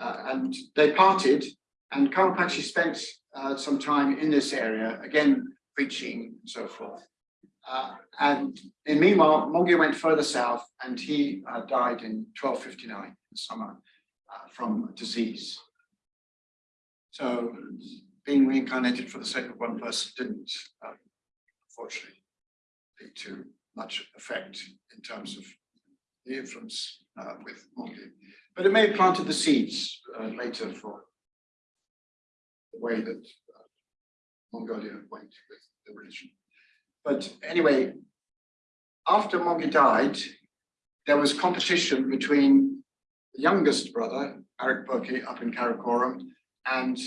Uh, and they parted and Karmapakshi spent uh, some time in this area, again, preaching and so forth. Uh, and in meanwhile, Mongke went further south and he uh, died in 1259 in summer uh, from disease. So being reincarnated for the sake of one person didn't, uh, unfortunately, lead to much effect in terms of the influence uh, with Mongke. But it may have planted the seeds uh, later for the way that uh, Mongolia went with the religion. But anyway, after Mongke died, there was competition between the youngest brother, Ariq Böke, up in Karakoram, and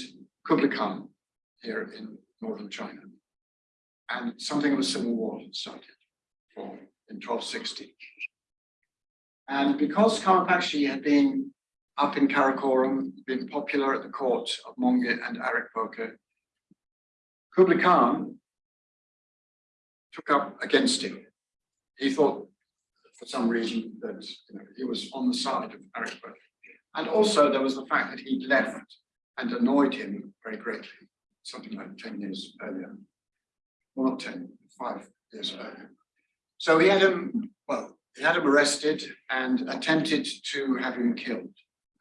Kublai Khan here in northern China. And something of a civil war started in 1260. And because Karmapakshi had been up in Karakoram, been popular at the court of Mongke and Ariq Böke, Kublai Khan took up against him. He thought, for some reason, that you know, he was on the side of Ariq Böke. And also there was the fact that he'd left and annoyed him very greatly, something like 10 years earlier. Well, not 10, five years earlier. So he had him, well, he had him arrested and attempted to have him killed.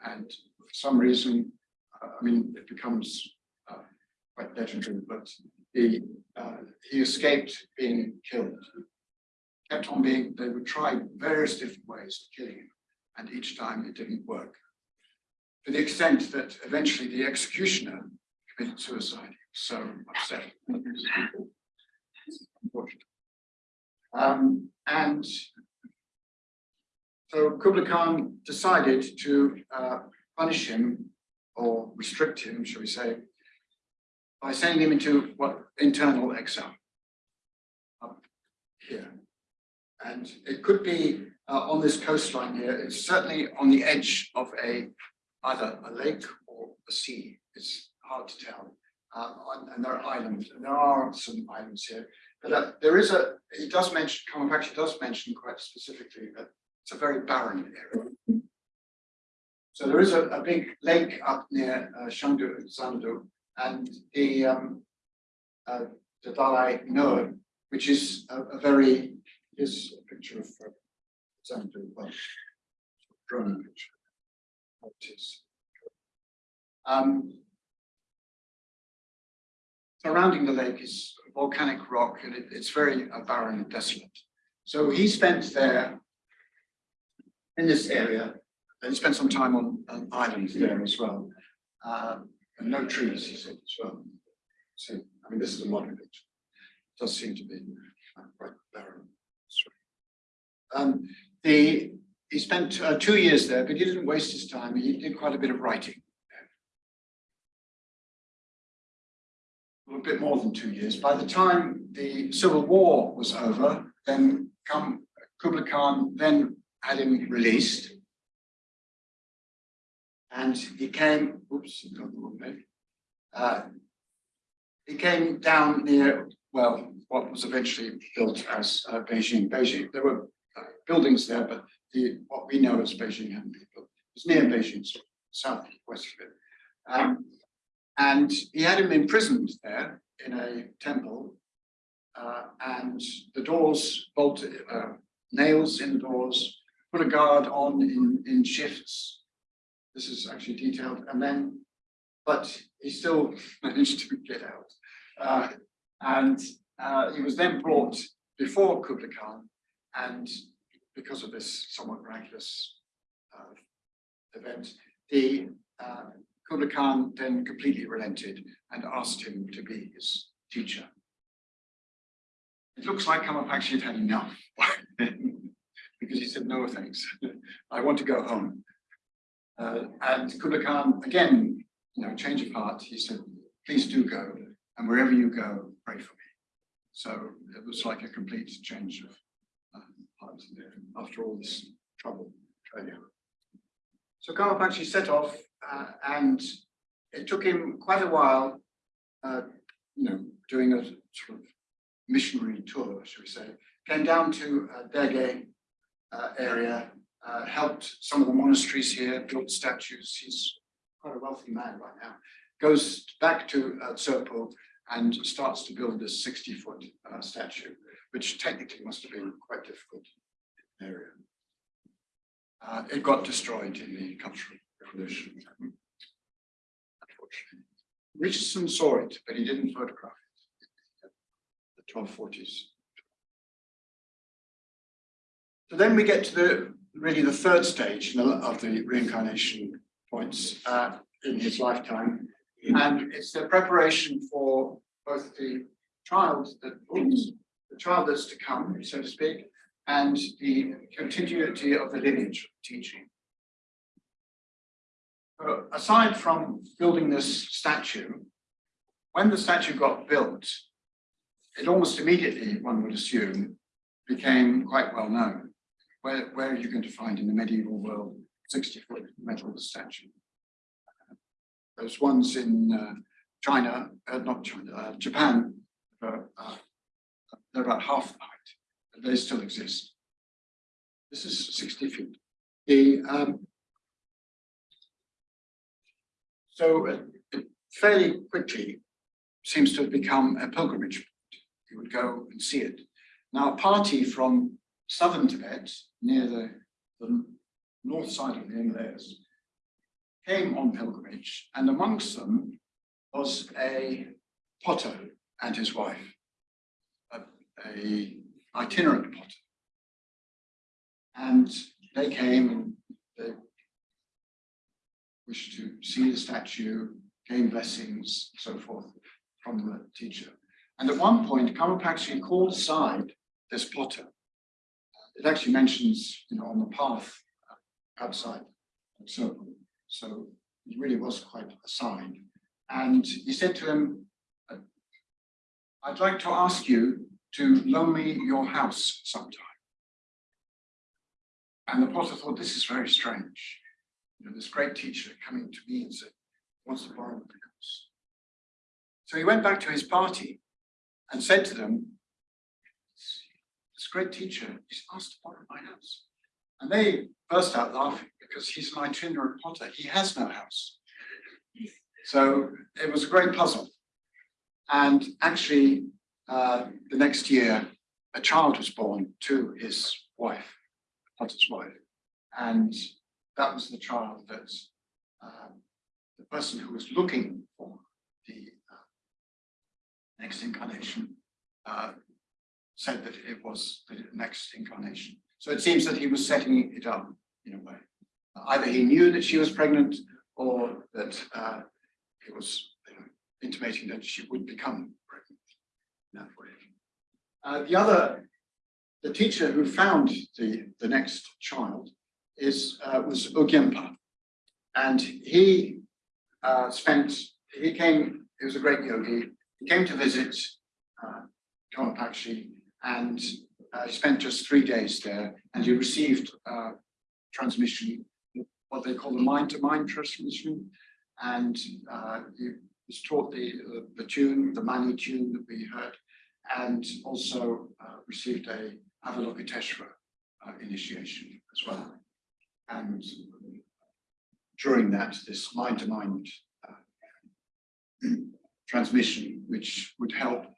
And for some reason, uh, I mean, it becomes uh, quite legendary, but he, uh, he escaped being killed. Kept on being, they would try various different ways of killing him, and each time it didn't work. To the extent that eventually the executioner committed suicide. So upset. Um, and so Kublai Khan decided to uh, punish him or restrict him, shall we say, by sending him into what internal exile up here. And it could be uh, on this coastline here. It's certainly on the edge of a either a lake or a sea. It's hard to tell. Um, and there are islands, and there are some islands here. But uh, there is a, he does mention, Karmapakshi does mention quite specifically that it's a very barren area. So there is a, a big lake up near uh, Shangdu, Xanadu, and the, um, uh, the Dalai Noor, which is a, a very, is a picture of uh, Xanadu, well, drone picture. It is. Um, surrounding the lake is volcanic rock and it, it's very uh, barren and desolate. So he spent there in this area and he spent some time on an island there as well. Um, and no trees, he said as well. So, I mean, this is a modern picture. It does seem to be uh, quite barren. Um, the, he spent uh, two years there, but he didn't waste his time. He did quite a bit of writing. a bit more than two years. By the time the civil war was over, then come Kublai Khan then had him released. And he came, oops, got the wrong. Uh, he came down near, well, what was eventually built as uh, Beijing. Beijing, there were uh, buildings there, but the what we know as Beijing hadn't been built. It was near Beijing, so southwest of it. Um, and he had him imprisoned there in a temple, uh, and the doors bolted, uh, nails in the doors, put a guard on in, in shifts. This is actually detailed, and then, but he still [laughs] managed to get out. Uh, and uh, he was then brought before Kublai Khan, and because of this somewhat miraculous uh, event, the uh, Kublai Khan then completely relented and asked him to be his teacher. It looks like Karmapakshi had had enough. Because he said, no, thanks, [laughs] I want to go home. Uh, and Kublai Khan, again, you know, change of heart, he said, please do go, and wherever you go, pray for me. So it was like a complete change of uh, heart after all this trouble. So Karmapakshi set off, uh, and it took him quite a while, uh, you know, doing a sort of missionary tour, shall we say, came down to uh, Dege uh, area, uh, helped some of the monasteries here, built statues. He's quite a wealthy man right now. Goes back to uh, and starts to build this 60 foot uh, statue, which technically must have been quite difficult area. Uh, it got destroyed in the Cultural Revolution. Unfortunately. Richardson saw it, but he didn't photograph it. The 1240s. So then we get to the really the third stage of the reincarnation points uh, in his lifetime, and it's the preparation for both the child that the child that's to come, so to speak, and the continuity of the lineage of teaching. So aside from building this statue, when the statue got built, it almost immediately, one would assume, became quite well known. Where, where are you going to find in the medieval world 60 foot metal statue? Those ones in uh, China, uh, not China, uh, Japan, uh, they're about half the height, they still exist. This is 60 feet. The, um, so uh, it fairly quickly seems to have become a pilgrimage. You would go and see it. Now, a party from southern Tibet, near the, the north side of the Himalayas, came on pilgrimage, and amongst them was a potter and his wife, a, a itinerant potter. And they came and they wished to see the statue, gain blessings, so forth from the teacher. And at one point, Karmapakshi called aside this potter. It actually mentions, you know, on the path uh, outside. So, so it really was quite a sign. And he said to him, uh, I'd like to ask you to loan me your house sometime. And the potter thought, this is very strange. You know, this great teacher coming to me and said, wants to borrow the house. So he went back to his party and said to them, this great teacher he's asked to borrow my house. And they burst out laughing because he's an itinerant potter. He has no house. So it was a great puzzle. And actually, uh, the next year, a child was born to his wife, Potter's wife. And that was the child that uh, the person who was looking for the uh, next incarnation uh, said that it was the next incarnation. So it seems that he was setting it up in a way. Either he knew that she was pregnant or that uh, he was you know, intimating that she would become pregnant in that way. Uh, the other, the teacher who found the, the next child is uh, was Orgyenpa. And he uh, spent, he came, he was a great yogi, he came to visit uh, Karmapakshi and uh, spent just three days there and he received uh, transmission, what they call the mind-to-mind -mind transmission. And uh, he was taught the, uh, the tune, the Mani tune that we heard, and also uh, received a Avalokiteshvara uh, initiation as well. And during that, this mind-to-mind -mind, [clears throat] transmission, which would help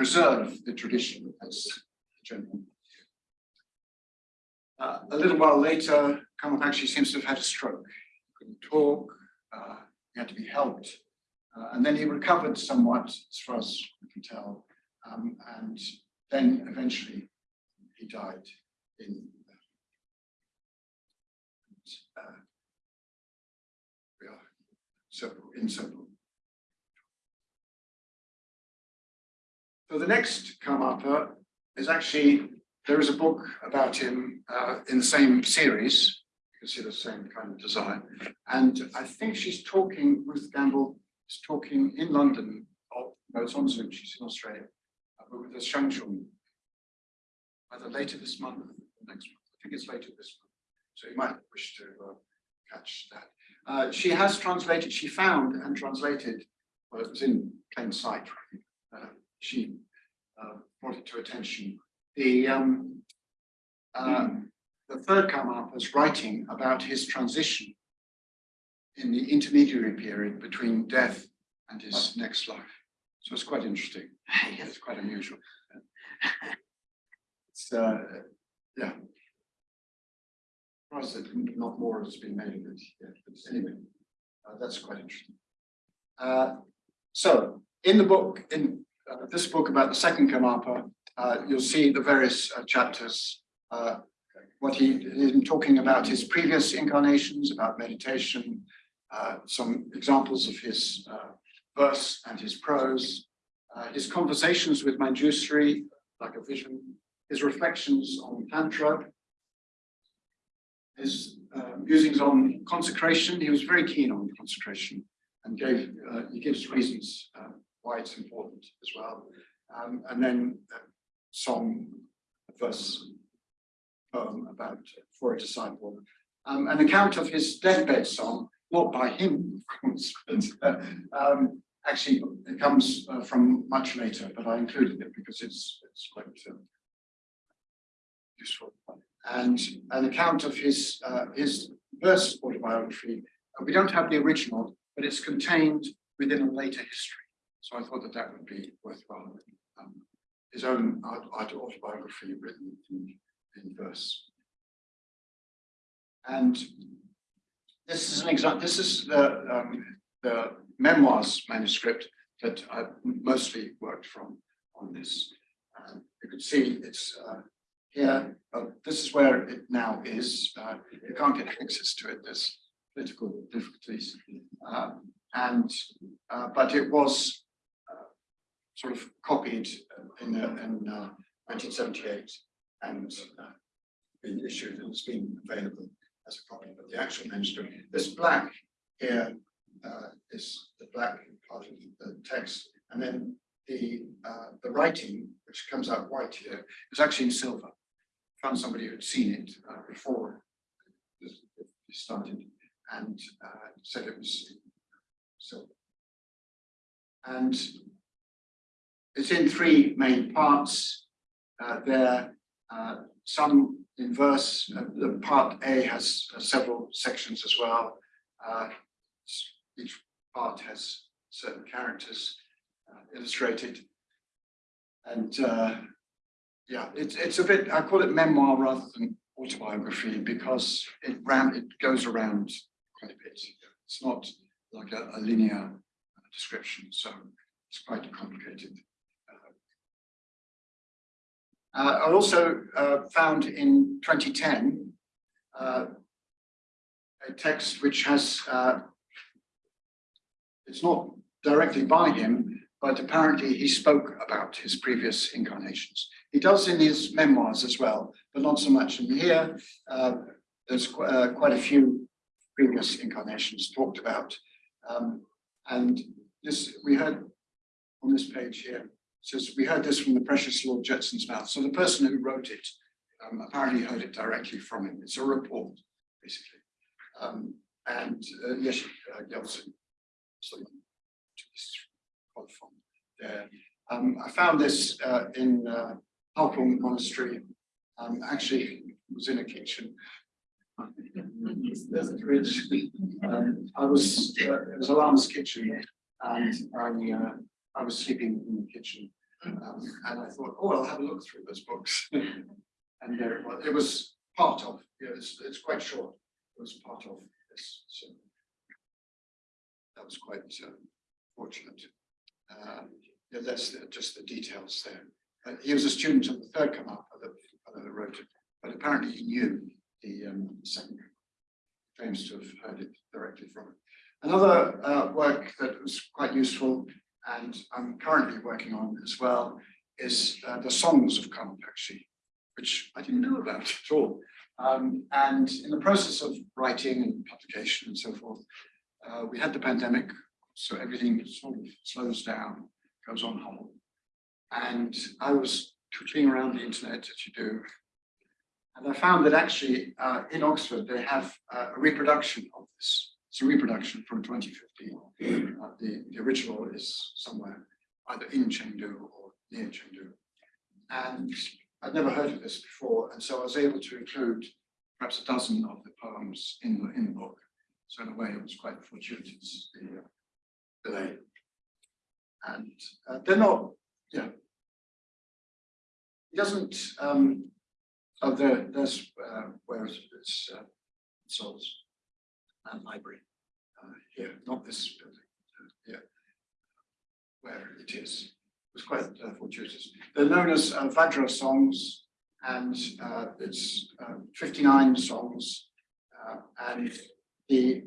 preserve the tradition as general. Uh, a little while later, Karmapakshi seems to have had a stroke. He couldn't talk, uh, he had to be helped. Uh, and then he recovered somewhat, as far as we can tell. Um, and then eventually he died in uh, simple, in simple. So the next Karmapa is actually, there is a book about him uh, in the same series. You can see the same kind of design. And I think she's talking, Ruth Gamble is talking in London, no, it's on Zoom, she's in Australia, uh, but with the Shang Shung. Either later this month or next month. I think it's later this month. So you might wish to uh, catch that. Uh, she has translated, she found and translated, well, it was in plain sight. Uh, she uh, brought it to attention. The um, uh, the third Karmapa is writing about his transition in the intermediary period between death and his next life. So it's quite interesting. [laughs] It's quite unusual. [laughs] It's uh, yeah. Surprised that not more has been made of it yet, but anyway, uh, that's quite interesting. Uh, so in the book, in uh, this book about the second Karmapa, uh, you'll see the various uh, chapters, uh, what he in talking about his previous incarnations, about meditation, uh, some examples of his verse and his prose, his conversations with Manjusri, like a vision, his reflections on Tantra, his uh, musings on consecration. He was very keen on consecration and gave uh, he gives reasons uh, why it's important as well. Um, and then uh, song, a verse poem about for a disciple. Um, an account of his deathbed song, not by him, of course, [laughs] but uh, um, actually it comes uh, from much later, but I included it because it's it's quite uh, useful. And an account of his uh, his verse autobiography. Uh, we don't have the original, but it's contained within a later history. So I thought that that would be worthwhile. Um, his own autobiography written in, in verse. And this is an example, this is the, um, the memoirs manuscript that I mostly worked from on this. Um, you can see it's uh, here, uh, this is where it now is. Uh, you can't get access to it, there's political difficulties. Uh, and, uh, but it was uh, sort of copied in, uh, in uh, 1978 and uh, been issued and it's been available as a copy, but the actual manuscript, this black here uh, is the black part of the text, and then the uh, the writing, which comes out white here, is actually in silver. Found somebody who'd seen it uh, before this started, and uh, said it was silver. And it's in three main parts. Uh, there, uh, some in verse. Uh, the part A has several sections as well. Uh, each part has certain characters uh, illustrated. And uh, yeah, it's it's a bit. I call it memoir rather than autobiography because it ran. It goes around quite a bit. It's not like a, a linear description, so it's quite complicated. Uh, I also uh, found in 2010 uh, a text which has, uh, it's not directly by him, but apparently he spoke about his previous incarnations. He does in his memoirs as well, but not so much. in here, uh, there's qu uh, quite a few previous incarnations talked about. Um, and this, we heard on this page here, says, we heard this from the precious Lord Jetsun's mouth. So the person who wrote it um, apparently heard it directly from him. It's a report, basically. Um, and uh, yes, uh, Yeltsin, so from there. Um, I found this uh, in uh, Halkung Monastery. Um, actually, was in a kitchen. There's a fridge. Um, I was, uh, it was Alarm's kitchen, and I uh, I was sleeping in the kitchen. Um, and I thought, oh, I'll have a look through those books. [laughs] and there it was. It was part of, yeah, it's, it's quite short. It was part of this. So that was quite uh, fortunate. Uh, yeah, that's the, just the details there. Uh, he was a student of the third Karmapa that, wrote it, but apparently he knew the um, second. Claims to have heard it directly from it. Another uh, work that was quite useful and I'm currently working on as well is uh, the songs of Karmapakshi, which I didn't know about [laughs] at all. Um, and in the process of writing and publication and so forth, uh, we had the pandemic, so everything sort of slows down, goes on hold. And I was twiddling around the internet as you do. And I found that actually uh, in Oxford, they have uh, a reproduction of this. It's a reproduction from 2015. Uh, the, the original is somewhere either in Chengdu or near Chengdu. And I'd never heard of this before, and so I was able to include perhaps a dozen of the poems in the, in the book. So in a way, it was quite fortuitous, the uh, delay. And uh, they're not, yeah. It doesn't, um, oh, there, there's uh, where it's, it's uh, Souls and Library uh, here, not this building, uh, here, where it is. It was quite uh, fortuitous. They're known as uh, Vajra songs, and uh, it's uh, 59 songs, uh, and the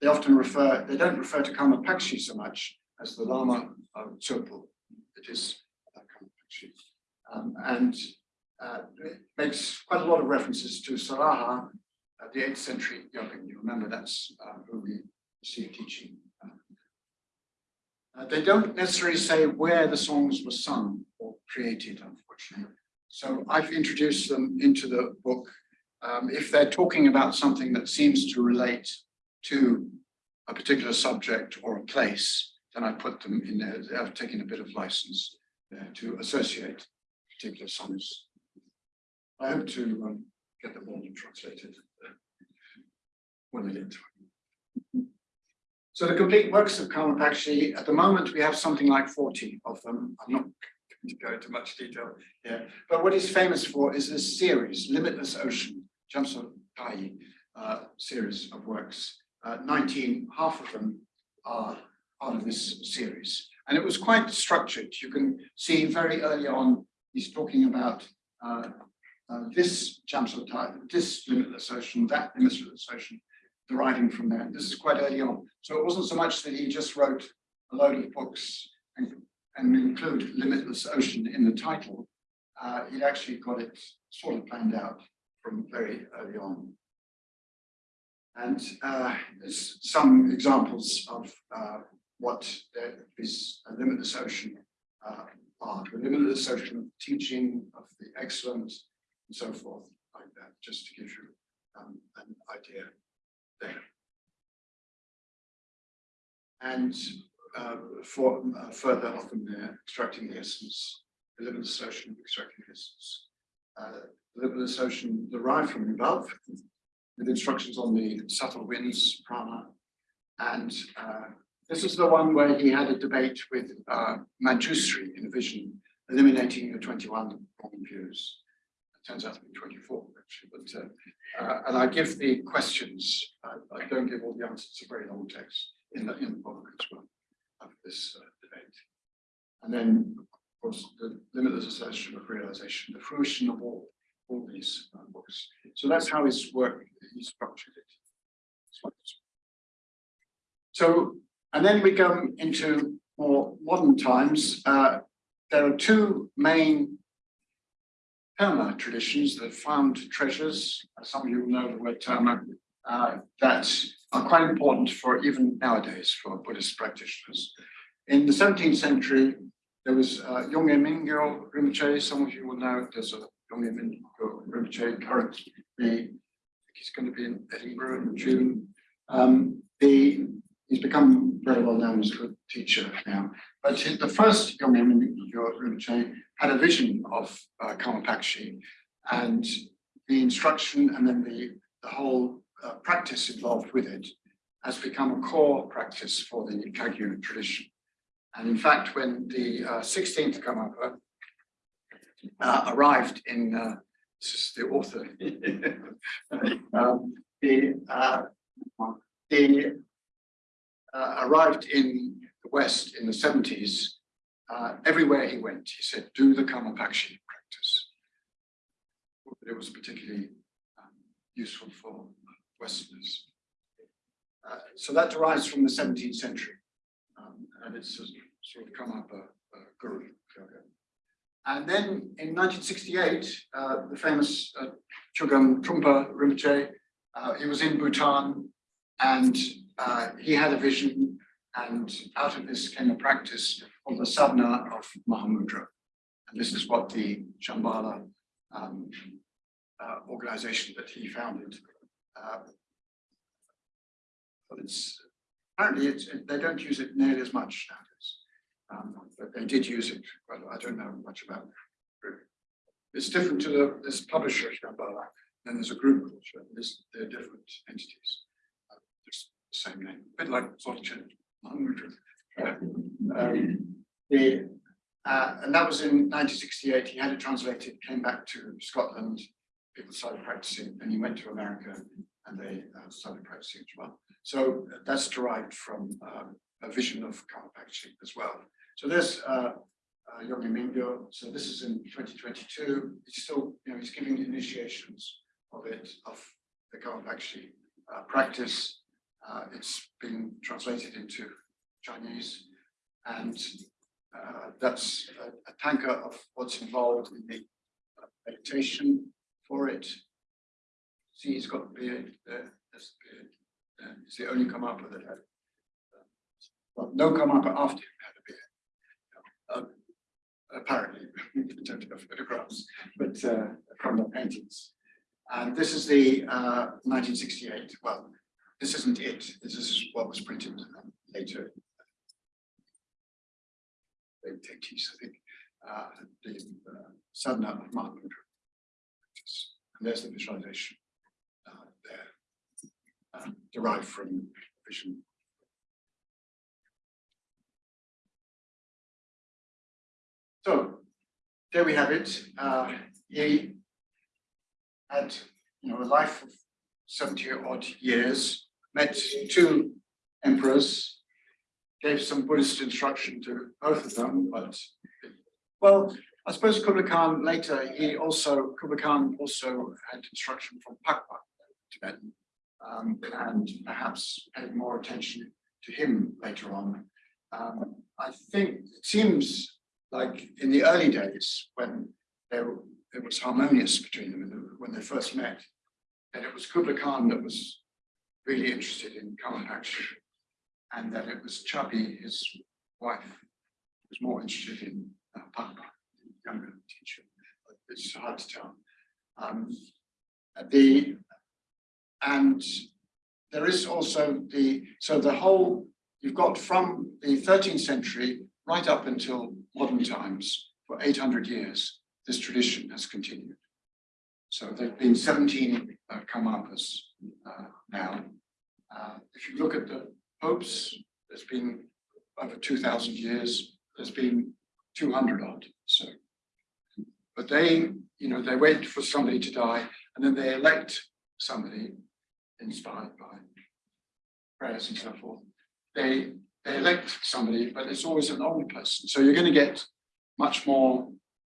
they often refer, they don't refer to Karmapakshi so much as the Lama of Tsurpu. It is uh, Karmapakshi. Um, and uh, it makes quite a lot of references to Saraha, the 8th century yogin. You remember that's uh, who we see teaching. Uh, they don't necessarily say where the songs were sung or created, unfortunately. So I've introduced them into the book. Um, if they're talking about something that seems to relate to a particular subject or a place, then I put them in there. I've taken a bit of license to associate particular songs. I hope to um, get them all translated when. So the complete works of Karmapakshi, at the moment we have something like 40 of them. I'm not going to go into much detail here, but what he's famous for is this series, Limitless Ocean, Jamso Tai uh, series of works. Uh, 19, half of them are part of this series. And it was quite structured. You can see very early on, he's talking about uh, uh, this this limitless ocean, that limitless ocean, deriving from there. This is quite early on. So it wasn't so much that he just wrote a load of books and, and include Limitless Ocean in the title. Uh, he'd actually got it sort of planned out from very early on. And uh, there's some examples of uh, what is a limitless ocean uh, are, the limitless ocean of teaching, of the excellent, and so forth, like that, just to give you um, an idea. And uh, for uh, further often there, extracting the essence, the limitless ocean, extracting the essence. Uh, the limitless ocean derived from above, with instructions on the subtle winds, prana. And uh, this is the one where he had a debate with uh, Manjushri in a vision, eliminating the 21 wrong views. Turns out to be 24, actually, but uh, uh, and I give the questions. I don't give all the answers. It's a very long text in the in the book as well of this uh, debate. And then, of course, the limitless assertion of realization, the fruition of all all these uh, books. So that's how his work he structured it. So, and then we come into more modern times. Uh, there are two main Terma traditions that found treasures. Some of you will know the word Terma, uh, that are quite important for even nowadays for Buddhist practitioners. In the 17th century, there was uh, Yongey Mingyur Rinpoche. Some of you will know there's a Yongey Mingyur Rinpoche currently. He's going to be in Edinburgh in June. Um, the, he's become very well known as a good teacher now. But the first Yongey Mingyur Rinpoche had a vision of uh, Karmapakshi and the instruction and then the, the whole uh, practice involved with it has become a core practice for the Kagyu tradition. And in fact, when the uh, 16th Karmapa uh, arrived in, uh, this is the author, [laughs] um, the, uh, the uh, arrived in the West in the 70s, uh, everywhere he went, he said, do the Karmapakshi practice. It was particularly um, useful for Westerners. uh, so that derives from the seventeenth century. Um, and it's sort of- come up a, a guru. yoga. And then in nineteen sixty-eight, uh, the famous uh, Chögyam Trungpa Rinpoche, uh, he was in Bhutan and uh, he had a vision and out of this came a practice of the sadhana of Mahamudra. And this is what the Shambhala um, uh, organization that he founded. uh, But it's, apparently it's, they don't use it nearly as much nowadays. Um, but they did use it, well, I don't know much about it. It's different to the, this publisher Shambhala, then there's a group, called Shambhala. This- they're different entities. Uh, same name, a bit like. Uh, um, The, uh, and that was in nineteen sixty-eight, he had it translated, came back to Scotland, people started practicing, and he went to America and they uh, started practicing as well. So that's derived from um, a vision of Karmapakshi as well. So there's uh, uh, Mingyur, so this is in twenty twenty-two, he's still, you know, he's giving initiations of it, of the Karmapakshi uh, practice. Uh, it's been translated into Chinese and uh, that's a, a thangka of what's involved in the uh, meditation for it. See, he's got the beard there, that's the beard. Uh, It's the only Karmapa that had. uh, Well, no Karmapa after him had a beard. Um, Apparently, [laughs] we don't have photographs, but uh, from the paintings. And this is the uh, nineteen sixty-eight, well, this isn't it, this is what was printed later late eighties, I think, uh, the uh, sadhana of Mahamudra. And there's the visualization uh, there, uh, derived from vision. So there we have it. Uh, he had, you know, a life of seventy odd years, met two emperors, gave some Buddhist instruction to both of them, but well, I suppose Kublai Khan later, he also, Kublai Khan also had instruction from Pakpa, Tibetan, um, and perhaps paid more attention to him later on. Um, I think it seems like in the early days when there, it was harmonious between them when they first met, that it was Kublai Khan that was really interested in Karma action and that it was Chabi, his wife, was more interested in uh, Pakpa, the younger teacher. It's hard to tell. Um, the and there is also the so the whole you've got from the 13th century right up until modern times for 800 years. This tradition has continued. So there've been 17 uh, Karmapas uh, now. Uh, if you look at the popes, there's been over two thousand years, there's been two hundred odd, so. But they, you know, they wait for somebody to die and then they elect somebody inspired by prayers and so forth. They, they elect somebody, but it's always an old person, so you're gonna get much more,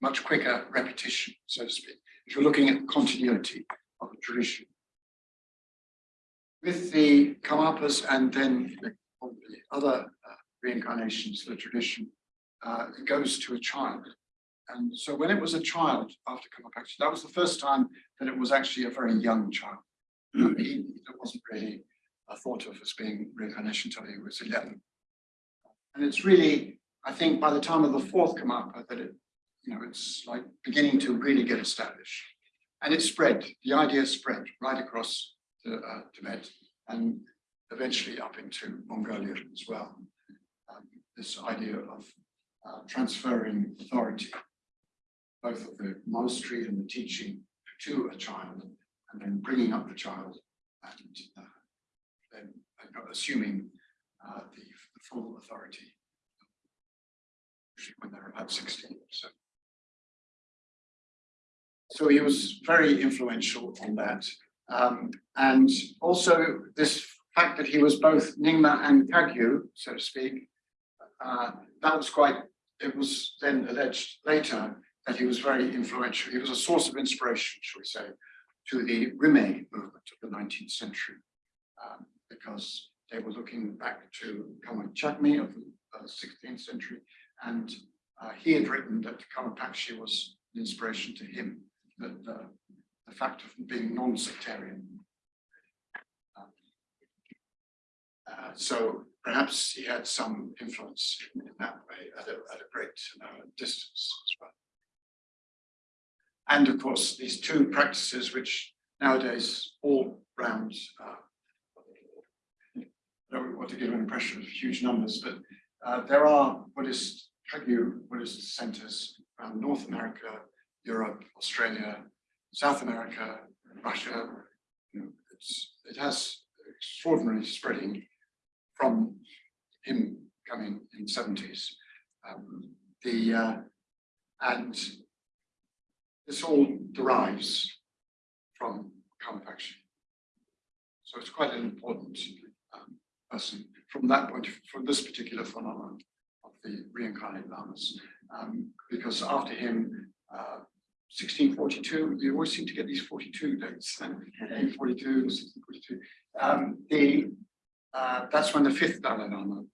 much quicker repetition, so to speak, if you're looking at continuity of a tradition with the Karmapas and then the other uh, reincarnations, the tradition, uh, it goes to a child. And so when it was a child after Karmapakshi, that was the first time that it was actually a very young child. Um, [clears throat] he, it wasn't really thought of as being reincarnation until he was 11. And it's really, I think by the time of the fourth Karmapa that it, you know, it's like beginning to really get established. And it spread, the idea spread right across to uh, Tibet and eventually up into Mongolia as well. Um, this idea of uh, transferring authority, both of the monastery and the teaching to a child, and then bringing up the child and uh, then assuming uh, the, the full authority usually when they're about 16 so. So he was very influential on that. Um, and also this fact that he was both Nyingma and Kagyu, so to speak, uh, that was quite, it was then alleged later that he was very influential. He was a source of inspiration, shall we say, to the Rime movement of the 19th century, um, because they were looking back to Karma Chakme of the uh, sixteenth century. And uh, he had written that Karmapakshi was an inspiration to him, that uh, the fact of being non-sectarian. Uh, so perhaps he had some influence in that way at a, at a great uh, distance as well. And of course, these two practices, which nowadays all round, uh, I don't want to give an impression of huge numbers, but uh, there are Buddhist, Kagyu Buddhist centers around North America, Europe, Australia, South America, Russia. You know, it has extraordinary spreading from him coming in the seventies. Um, the, uh, and this all derives from Karmapakshi. So it's quite an important um, person from that point, from this particular phenomenon of the reincarnated lamas. Um, because after him, uh, 1642, you always seem to get these 42 dates, 1842, 1642. Um, the, uh, that's when the fifth Dalai Lama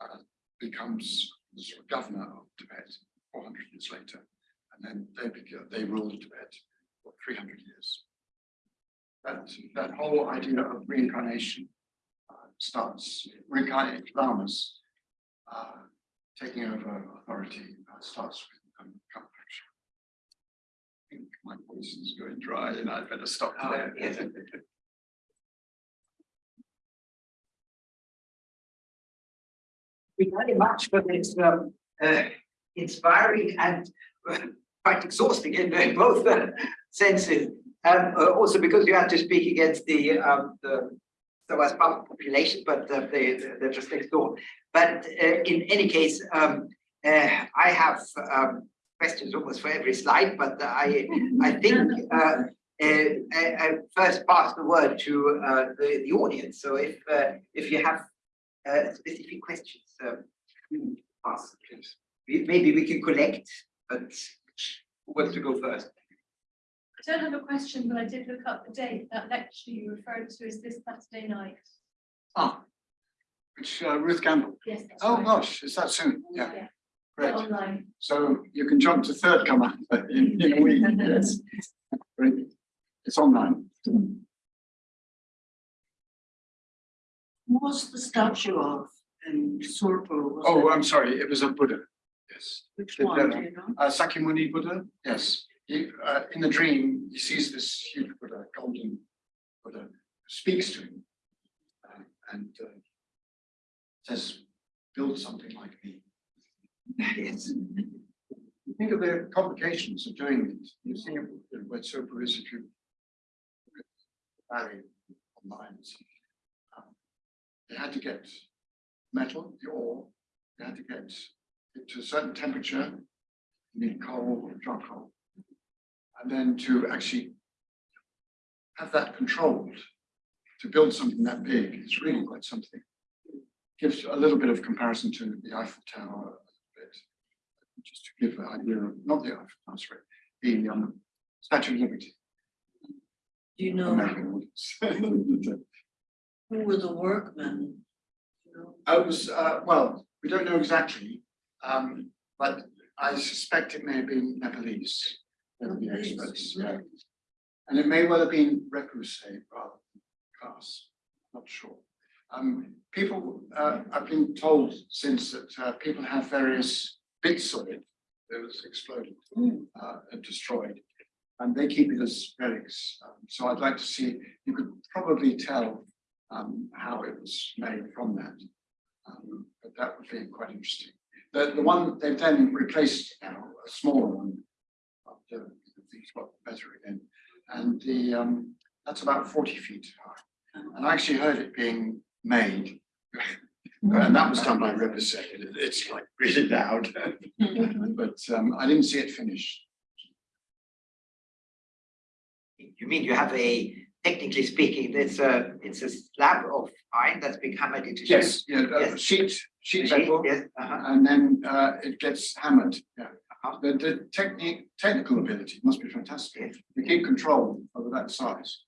uh, becomes the sort of governor of Tibet 400 years later. And then they they ruled Tibet for 300 years. That, that whole idea of reincarnation uh, starts, reincarnated lamas uh, taking over authority uh, starts with um, my voice is going dry and I'd better stop Oh, there. yes. Thank you very much for this um, uh, inspiring and uh, quite exhausting in both uh, senses. Um, uh, also because you had to speak against the um, the so as part of the population, but uh, they they're just next door. But uh, in any case, um, uh, I have um, questions almost for every slide, but I [laughs] I think uh, uh, I, I first pass the word to uh, the the audience. So if uh, if you have uh, specific questions, um, you ask please. Maybe we can collect, but who wants to go first? I don't have a question, but I did look up the date. That lecture you referred to is this Saturday night. Ah, which uh, Ruth Gamble. Yes. that's Oh right. gosh, is that soon? Yeah, Yeah, great. Online. So you can jump to third comer [laughs] in, in a [laughs] week. Yes. Great. It's online. was the statue of in Tsurpu? Oh, it- I'm sorry, it was a Buddha. Yes. Which the one, do you know? Uh, Sakyamuni Buddha, yes. He, uh, in the dream, he sees this huge Buddha, golden Buddha, speaks to him. uh, and uh, says, build something like me. Yes. Think of the complications of doing it. You see where Tsurpu is if online. Um, they had to get metal, the ore, they had to get it to a certain temperature, need coal or charcoal. And then to actually have that controlled, to build something that big is really quite something. Gives a little bit of comparison to the Eiffel Tower just to give an idea of, not the Eiffel Tower, sorry, the um, Statue of Liberty. Do you know American audience. who were the workmen? You know, I was, uh, well, we don't know exactly, um, but I suspect it may have been Nepalese. Nepalese, experts, yeah. And it may well have been Repuse rather than Khas, not sure. Um, people, uh, I've been told since that, uh, people have various bits of it that was exploded, uh, and destroyed. And they keep it as relics, um, so I'd like to see, you could probably tell, um, how it was made from that. Um, but that would be quite interesting. The, the one they've then replaced now, a smaller one. Things got better again. And the, um, that's about forty feet high. And I actually heard it being made. [laughs] And that was done by Riverside. It's like really loud. But, um, I didn't see it finished. You mean you have a, technically speaking, it's a, it's a slab of iron that's been hammered into. shape? Yes, yeah, uh, Yes. sheet, Sheet, sheet metal. Yes, uh-huh. And then, uh, it gets hammered, yeah. Uh-huh. The, the technique, technical ability must be fantastic. Yes. to keep control over that size.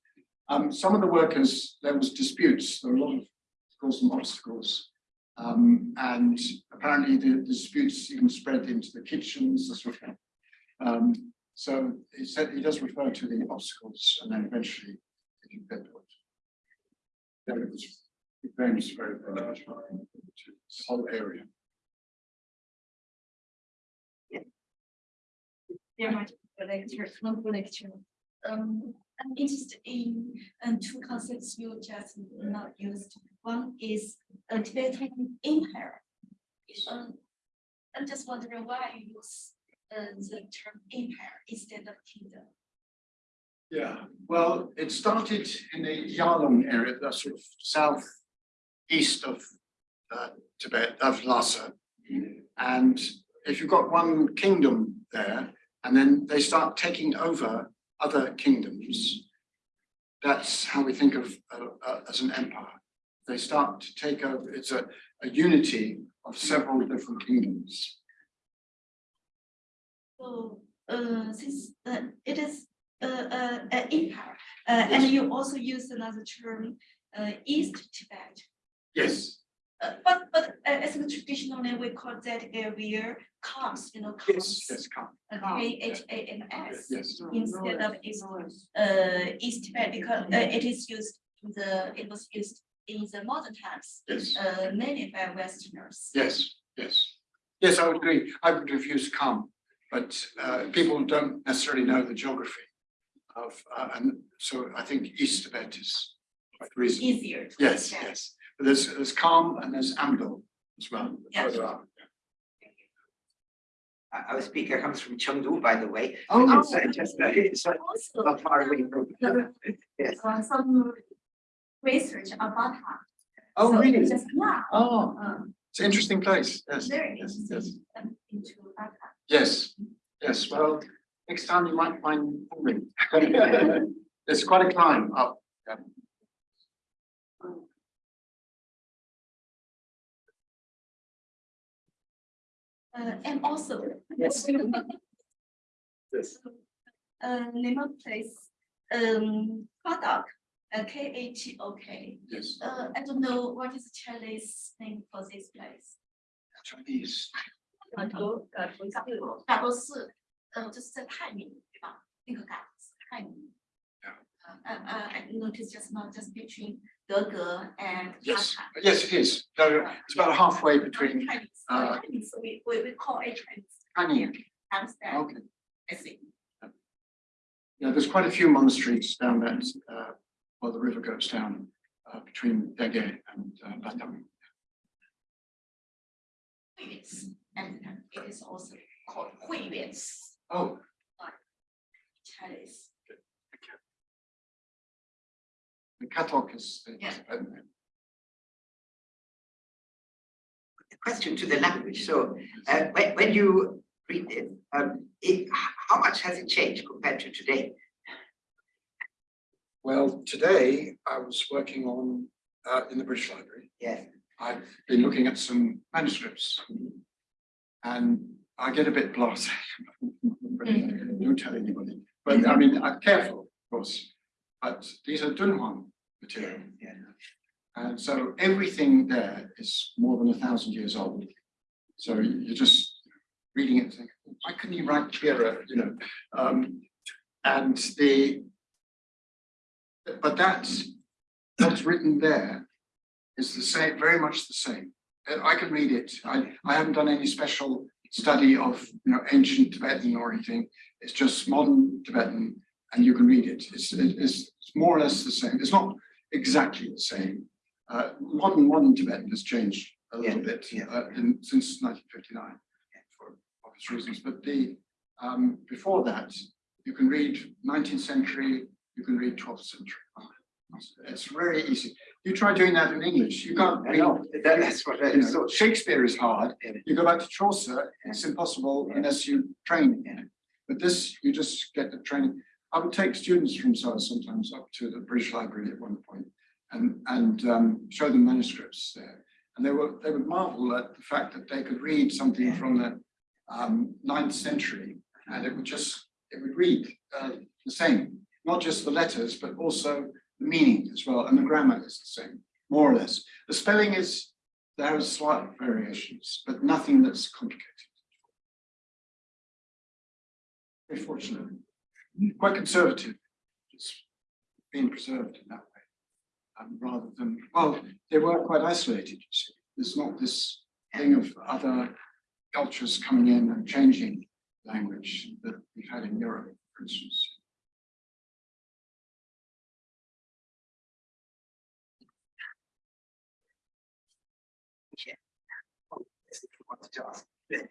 Um, some of the workers, there was disputes, there were a lot of cause some obstacles. Um, and apparently the disputes even spread into the kitchens. Um, so he said, he does refer to the obstacles and then eventually it get to it. Yeah, was, it very, much to this whole area. the wonderful lecture. Um, I'm interested in, um, two concepts you just not used. One is a Tibetan empire. Um, I'm just wondering why you use, uh, the term empire instead of kingdom. Yeah, well, it started in the Yarlung area, the sort of southeast of uh, Tibet, of Lhasa. And if you've got one kingdom there, and then they start taking over other kingdoms, that's how we think of uh, uh, as an empire. They start to take over, it's a, a unity of several different kingdoms. So, uh, since, uh, it is, uh, uh, an empire, uh, and you also use another term, uh, East Tibet. Yes, Uh, but, but uh, as a traditionally, we call that area comes, you know, yes, comes. yes, come, uh, K H A M S yes. instead of East, uh, East Tibet, because uh, it is used in the, it was used in the modern times, Yes. uh, mainly by Westerners. Yes, yes. Yes, I would agree. I would have used come, but uh, people don't necessarily know the geography of, uh, and so I think East Tibet is quite reasonable. Easier. to Yes, understand. yes. But there's, there's Kham and there's Amdo as well. Yes. Our our speaker comes from Chengdu, by the way. Oh, [laughs] It's uh, just, uh, it's uh, Also, not far away from. [laughs] Yes. uh, some research about her. oh, So really? Just, yeah, Oh, um, it's an interesting place. Yes, very yes, yes. um, into Dhaka. Yes, yes. Well, next time you might find moving. It's [laughs] quite a climb up. yeah. Uh, and also, yes. [laughs] yes. Uh, name of place, um, Katok, uh, K A T O K. Yes. Uh, I don't know what is Chinese name for this place. Chinese. 很多呃，嘎布嘎布寺，呃，就是在泰民，对吧？那个嘎布寺泰民。Yeah. Uh uh, uh, uh, uh, I noticed just now, just between Dege and Yes, Tata. yes, it is. No, it's about halfway between Chinese, uh, Chinese, we, we, we call it Chinese, Honey. Amsterdam, Okay. I see. Yeah, there's quite a few monasteries down there, uh, where the river goes down uh, between Dege and uh, Batang. Yes, and it is also called Hui Oh, Chinese. The Katok is. the- Yeah. uh, Question to the language. So uh, when, when you read it, um, it, how much has it changed compared to today? Well, today I was working on, uh, in the British Library. Yes. I've been looking at some manuscripts. And I get a bit blasé. [laughs] Don't tell anybody, but I mean, I'm careful, of course. But these are Dunhuang material. Yeah. And so everything there is more than a thousand years old. So you're just reading it, thinking, why couldn't you write clearer, you know? Um, and the, but that's, what's written there is the same, very much the same. I can read it. I, I haven't done any special study of, you know, ancient Tibetan or anything. It's just modern Tibetan and you can read it. It's, it- it's it's more or less the same. It's not exactly the same. Uh, modern, modern Tibetan has changed a little Yeah, bit yeah. uh, in, since nineteen fifty-nine for obvious reasons, but the, um, before that, you can read nineteenth century, you can read twelfth century. It's very easy. You try doing that in English, you can't read that- that's what I you know, thought. Shakespeare is hard. You go back to Chaucer, it's impossible Yeah. unless you train in it. But this, you just get the training. I would take students from SOAS sometimes up to the British Library at one point and, and um, show them manuscripts there. And they were, they would marvel at the fact that they could read something from the um, ninth century and it would just, it would read uh, the same, not just the letters, but also the meaning as well. And the grammar is the same, more or less. The spelling is, there are slight variations, but nothing that's complicated. Very fortunate, quite conservative. It's been preserved in that way. Um, rather than, well, they were quite isolated, you see. There's not this thing of other cultures coming in and changing language that we've had in Europe, for instance. Wanted.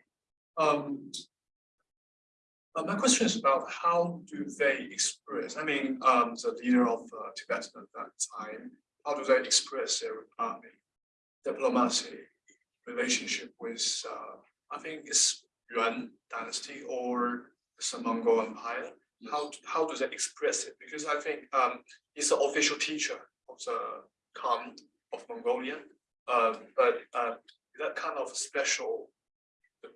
Um. Uh, my question is about how do they express, I mean, um, the leader of uh, Tibet at that time, how do they express their uh, diplomacy relationship with, uh, I think it's Yuan dynasty or the Mongol Empire? How, how do they express it? Because I think, um, he's the official teacher of the Khan of Mongolia. Uh, but, uh, that kind of special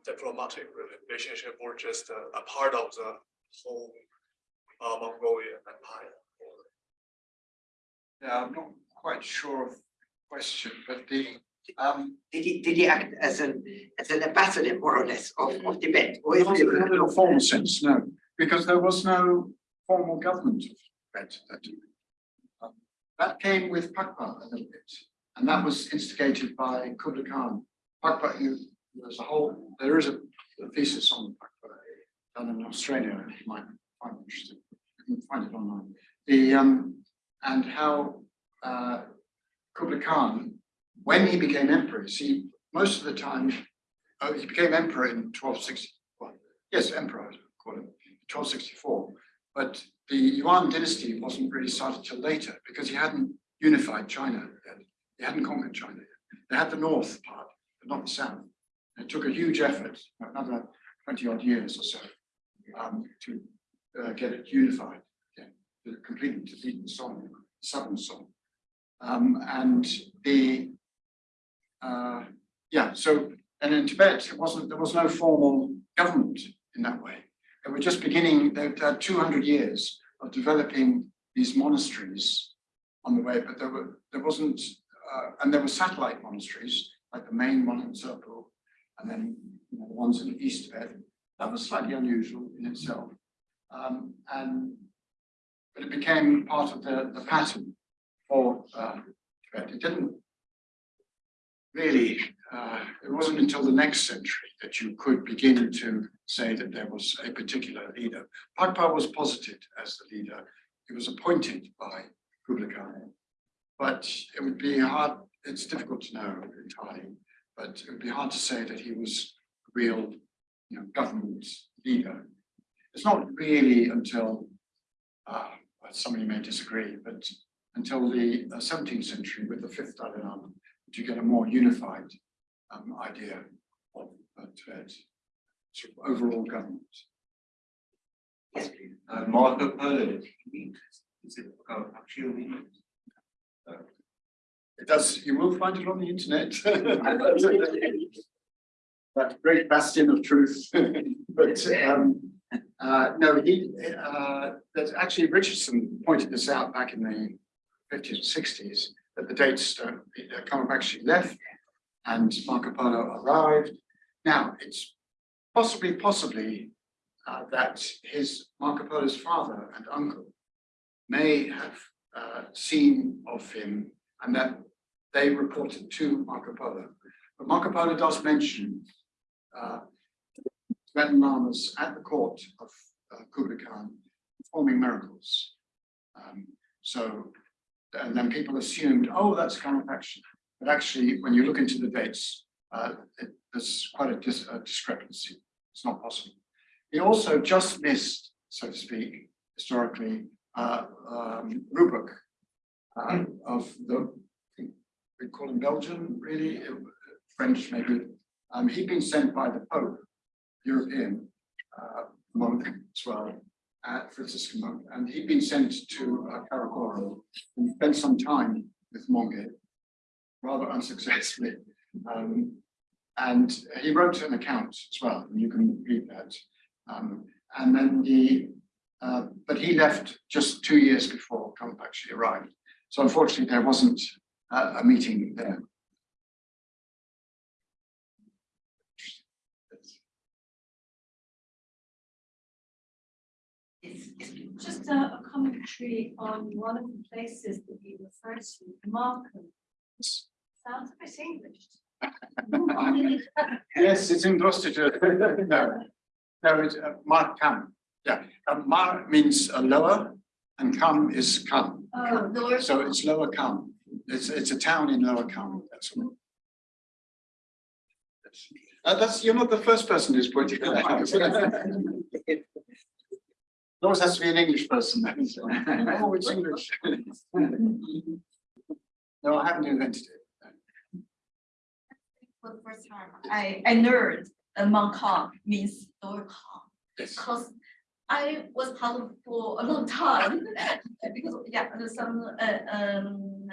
diplomatic relationship or just a, a part of the whole uh, Mongolian empire. Yeah, I'm not quite sure of the question, but the, um, Did he, did he act as an, as an ambassador more or less of, of Tibet? Or is not it- in a formal sense, no, because there was no formal government of Tibet at that time. Um, That came with Pakpa a little bit, and that was instigated by Kublai Khan. Pakpa, you, there's a whole, there is a a thesis on done in Australia, you might find interesting. You can find it online. The, um, and how, uh, Kublai Khan, when he became emperor, see, most of the time, oh, he became emperor in twelve sixty, well, yes, emperor, I'd call twelve sixty-four. But the Yuan dynasty wasn't really started till later because he hadn't unified China yet. He hadn't conquered China yet. They had the north part, but not the south. It took a huge effort, another twenty odd years or so, um, to uh, get it unified, yeah, to completely defeat the Song, southern Song. Um, and the, uh, yeah, so, and in Tibet, it wasn't, there was no formal government in that way. They were just beginning, they had two hundred years of developing these monasteries on the way, but there were, there wasn't, uh, and there were satellite monasteries, like the main one in and then you know, the ones in the East Tibet. That was slightly unusual in itself. Um, and, but it became part of the, the pattern for, uh. It didn't really, uh, it wasn't until the next century that you could begin to say that there was a particular leader. Pakpa was posited as the leader. He was appointed by Kublai Khan. But it would be hard, it's difficult to know entirely, but it would be hard to say that he was a real, you know, government leader. It's not really until, uh, somebody may disagree, but until the uh, seventeenth century with the fifth Dalai Lama, you get a more unified um, idea of uh, Tibet, sort of overall government. Yes, please. Uh, Marco Polo, is it uh, does, you will find it on the internet. [laughs] That great bastion of truth, but um, uh, no, he, uh, there's actually Richardson pointed this out back in the fifties and sixties, that the dates don't, uh, Common actually left and Marco Polo arrived. Now, it's possibly, possibly uh, that his Marco Polo's father and uncle may have uh, seen of him and that they reported to Marco Polo. But Marco Polo does mention uh, Tibetan lamas at the court of uh, Kublai Khan performing miracles. Um, so, and then people assumed, oh, that's kind of counterfaction. But actually, when you look into the dates, uh, it, there's quite a, dis a discrepancy. It's not possible. He also just missed, so to speak, historically, uh, um, Rubruck uh, of the, we call him Belgian, really, uh, French maybe. Um, he'd been sent by the Pope, European uh, monk as well, uh, Franciscan monk, and he'd been sent to uh, Karakoro and spent some time with Mongke, rather unsuccessfully. Um, and he wrote an account as well, and you can read that. Um, and then he, uh, but he left just two years before actually arrived. So unfortunately, there wasn't a, a meeting there. It's, just a, a, commentary on one of the places that you refer to, Markham. Sounds a bit English. [laughs] yes, it's in Gloucestershire. [laughs] no, no, it's uh, Markham. Yeah, uh, means uh, lower, and come is come. Oh, so it's lower come. It's, it's a town in Lower Cum, that's all. Uh, that's, you're not the first person who's pointed that out. It always [laughs] has to be an English person. then, so- [laughs] Oh, it's English. [laughs] No, I haven't invented it. For the first time, I, I learned uh, Mount Kong means lower Kong. Yes. Because I was part of for a long time, because, yeah, there's some, uh, um,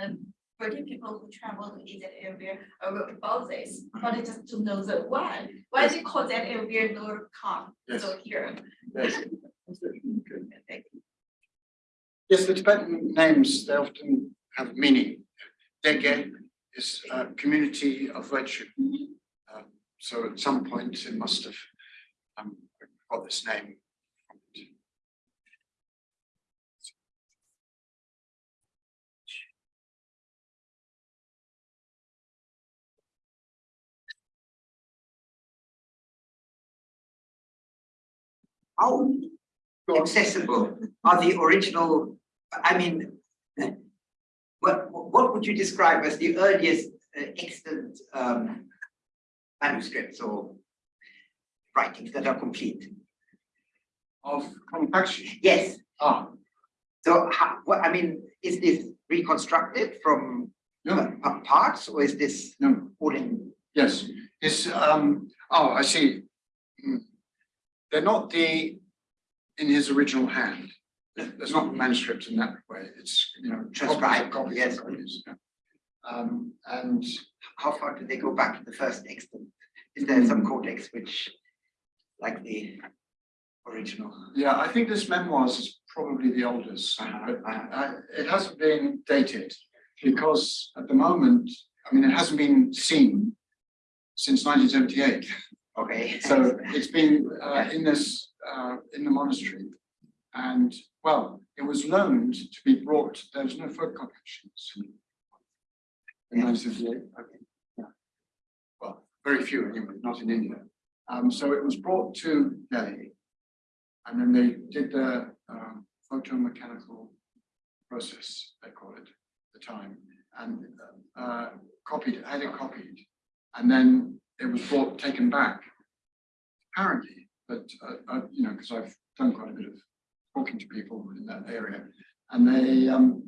British people who travel to that area about this, but just don't know the why, why they call that area lower Kong, so here. Yes. Yes, the Tibetan names, they often have meaning. Dege is a community of virtue. Um, So at some point it must have um, got this name. How accessible are the original, I mean, what, what would you describe as the earliest uh, extant um, manuscripts or writings that are complete? Of Kongpachi. Yes, Ah, so how, what, I mean, is this reconstructed from no, pa- parts or is this no, all in? yes, it's, um, oh, I see. Hmm. They're not the, in his original hand. There's not manuscript in that way. It's, you know. Transcribed, copies yes. copies, yeah. Um, and How far do they go back to the first extant? Is there some codex which, like the original? Yeah, I think this memoirs is probably the oldest, uh, it hasn't been dated because at the moment, I mean, it hasn't been seen since nineteen seventy-eight. [laughs] Okay. [laughs] So it's been uh, in this, uh, in the monastery. And, well, it was loaned to be brought, there was no photocopy machines. In okay, yeah. Well, very few anyway, not in India. Um, so it was brought to Delhi. And then they did the um, photomechanical process, they call it, at the time, and uh, copied, had it copied. And then it was brought, taken back. Apparently, but uh, uh, you know, because I've done quite a bit of talking to people in that area, and they um,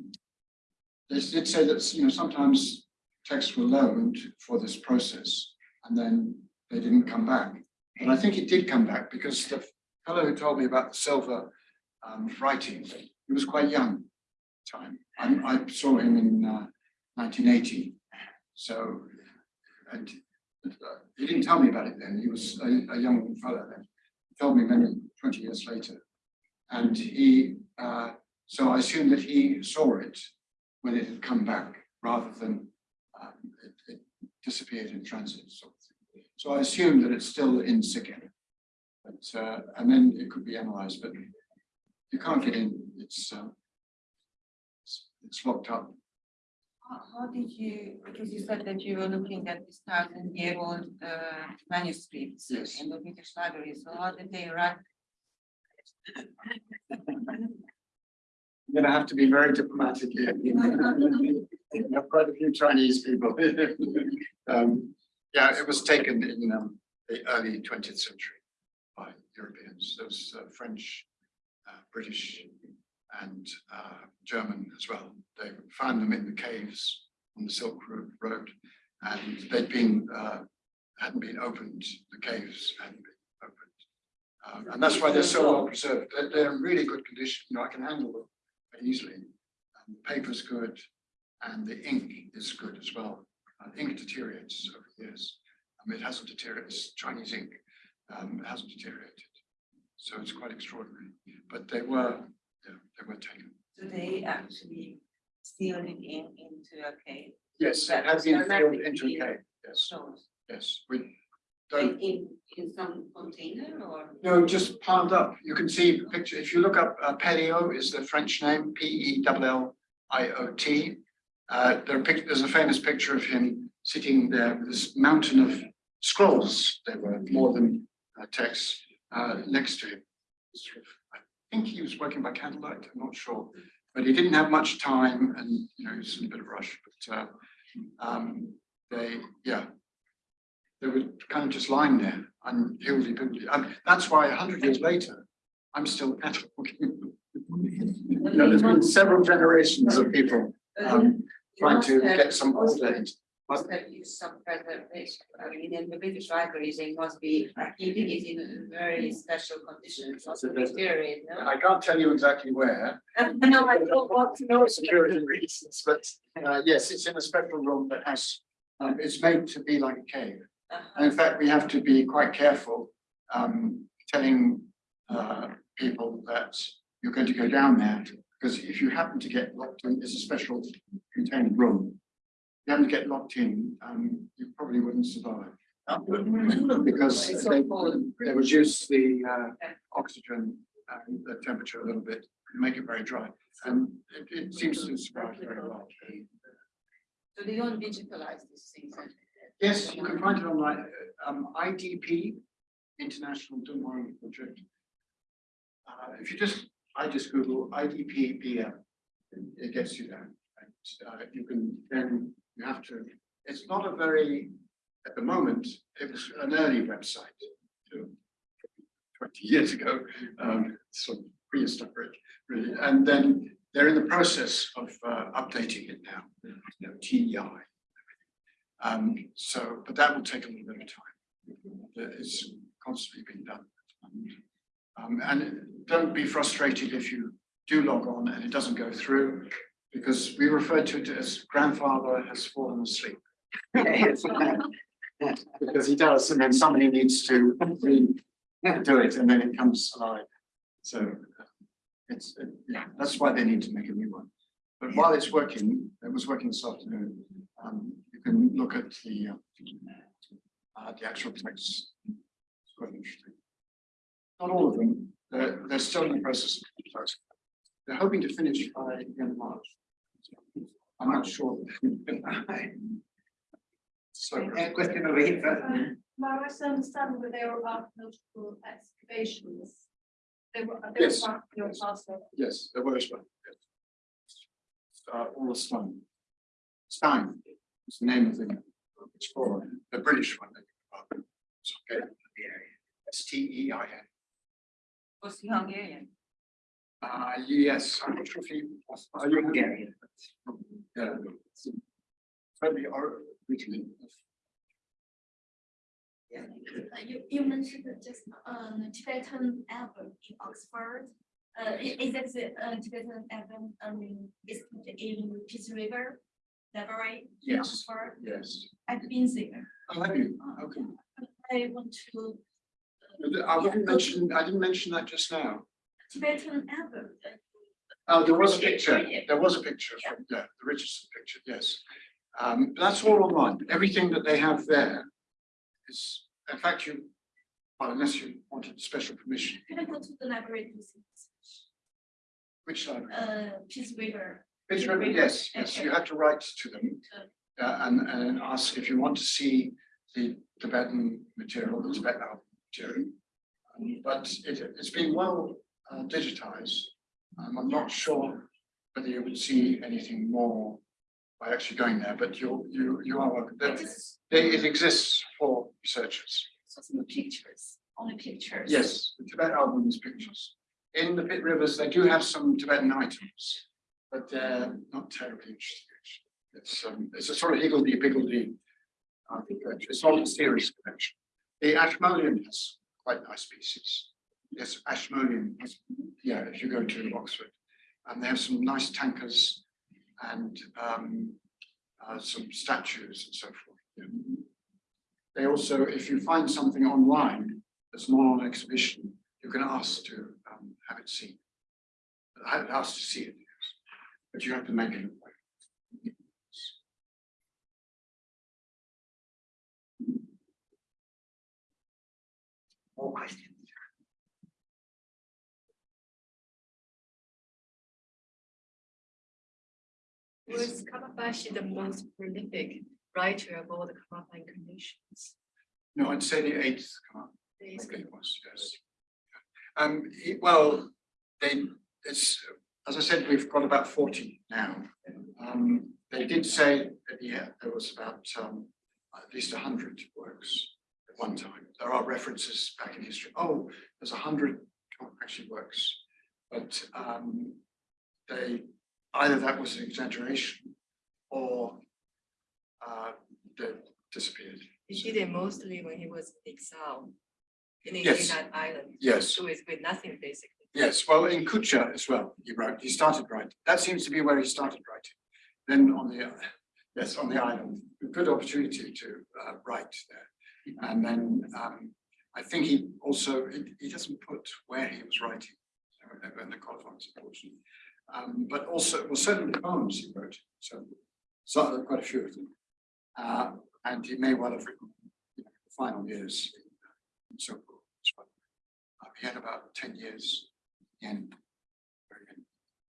they did say that you know sometimes texts were loaned for this process, and then they didn't come back. But I think it did come back because the fellow who told me about the silver um, writing, he was quite young time. I, I saw him in uh, 1980. So, and uh, he didn't tell me about it then. He was a, a young fellow then. He told me many 20 years later. And he, uh, so I assume that he saw it when it had come back rather than um, it, it disappeared in transit. Sort of. So I assume that it's still in Sikkim. But, uh, and then it could be analyzed, but you can't get in. It's, um, it's, it's locked up. How, did you, because you said that you were looking at this thousand year old uh manuscripts Yes. in the British Library, so how did they write? You're gonna have to be very diplomatic here. [laughs] You have quite a few Chinese people. [laughs] Um, yeah, it was taken in um, the early twentieth century by Europeans. There was uh, French, uh, British, and uh, German as well. They found them in the caves on the Silk Road- and they'd been uh, hadn't been opened. The caves hadn't been opened, Um, and that's why they're so well preserved. They're, they're in really good condition. You know, I can handle them easily. And the paper's good, and the ink is good as well. Uh, ink deteriorates over years. I mean, it hasn't deteriorated. It's Chinese ink. Um, it hasn't deteriorated. So it's quite extraordinary. But they were, they were taken. Do they actually seal it in into a cave? Yes, it That has been filled into a cave. Yes, closed? yes, with don't In, in some container or? No, just piled up. You can see the picture. If you look up uh, is the French name, P E L L I O T. Uh, there are pic- there's a famous picture of him sitting there with this mountain of scrolls. there were more than uh, text uh, next to him. Sort of- I think he was working by candlelight. I'm not sure, but he didn't have much time, and you know he was in a bit of a rush. But uh, um, they, yeah, they were kind of just lying there and higgledy piggledy. And that's why a hundred years later, I'm still [laughs] cataloging. You know, there's been several generations of people um, trying to get some order Must have used some preservation, I mean, in the British libraries, they must be keeping it in very special conditions, also deteriorate, no? I can't tell you exactly where, [laughs] No, I don't want to [laughs] know. security reasons, but uh, yes, it's in a special room that has, um, it's made to be like a cave. And in fact, we have to be quite careful um telling uh people that you're going to go down there. Because if you happen to get locked in, it's a special contained room. You haven't get locked in, um you probably wouldn't survive. Because they they reduce the uh oxygen and the temperature a little bit, make it very dry. And it it seems to survive very well. So they don't digitalize these things. Yes, you can find it online, uh, um, IDP, International Dunhuang Project. Uh, if you just, I just Google IDP BM, it gets you there. And, uh, you can, then you have to, it's not a very, at the moment, it was an early website. you know, Twenty years ago, um, sort of prehistoric, really, and then they're in the process of, uh, updating it now, you know, TEI. Um, so, but that will take a little bit of time. It's constantly being done. Um, and don't be frustrated if you do log on and it doesn't go through, because we refer to it as grandfather has fallen asleep. [laughs] Because he does, and then somebody needs to do it, and then it comes alive. So uh, it's, uh, yeah, that's why they need to make a new one. But while it's working, it was working this afternoon, um, you can look at the, uh, uh, the actual text. It's quite interesting. Not all of them, they're, they're still in the process. They're hoping to finish by the end of March. I'm not sure. So, A question over here first. Um, My I understand that there are archaeological excavations. They were, they were Yes. part of your parcel. yes, there was one. yes. Uh, all the Stein. Stein is the name of the explorer, the British one. It's okay. S T E I N. Was he Hungarian? Uh, yes, I'm not sure if he. Are you Hungarian? Yeah. Totally originally. Uh, You, you mentioned just, um, Tibetan album in Oxford. Uh, i- is that the, uh, Tibetan album, um, is in Pitt Rivers Library? in Yes. Oxford? Yes. I've been there. Oh, have you? Okay. I want to I didn't mention, I didn't mention that just now. Tibetan album. Oh, there was a picture, there was a picture, from- yeah, the Richardson picture, yes. Um, that's all online, everything that they have there is, in fact, you, well, unless you wanted special permission, Can I go to the library to see? which library? Uh, Pitt Rivers. Which library? Yes, yes, you have to write to them. Uh, and, and ask if you want to see the Tibetan material, the Tibetan material. Um, But it, it's been well uh, digitized. Um, I'm not sure whether you would see anything more by actually going there, but you're, you, you are welcome. I There- just They, it exists for researchers. saw some pictures, only pictures. Yes, the Tibetan album is pictures. In the Pitt Rivers, they do have some Tibetan items, but they're not terribly interesting. actually. It's, um, it's a sort of higgledy piggledy. I think uh, it's not a serious collection. The Ashmolean has quite nice pieces. Yes, Ashmolean, yeah, if you go to Oxford. And they have some nice thangkas and um, uh, some statues and so forth. They also, if you find something online that's not on exhibition, you can ask to um, have it seen. Ask to see it, yes. but you have to make it. more questions. Was Karmapakshi the most prolific writer of all the Kamaban conditions? No, I'd say the eighth it was, yes. Um, it- well, they, it's, as I said, we've got about forty now. Um, they did say that, yeah, there was about, um, at least hundred works at one time. There are references back in history. Oh, there's a hundred actually works. But, um, they, either that was an exaggeration or, uh, they disappeared. He did it mostly when he was in exile. In Yes. that island. Yes. So it's with nothing basically. Yes, well, in Kucha as well, he wrote, he started writing. That seems to be where he started writing. Then on the, uh, yes, on the island, a good opportunity to uh, write there. And then um, I think he also, he, he doesn't put where he was writing in the Colophons, unfortunately. Um, but also, well, certainly poems he wrote, so, so quite a few of them. Uh, and he may well have written you know, the final years and so forth. Uh, he had about ten years in. end,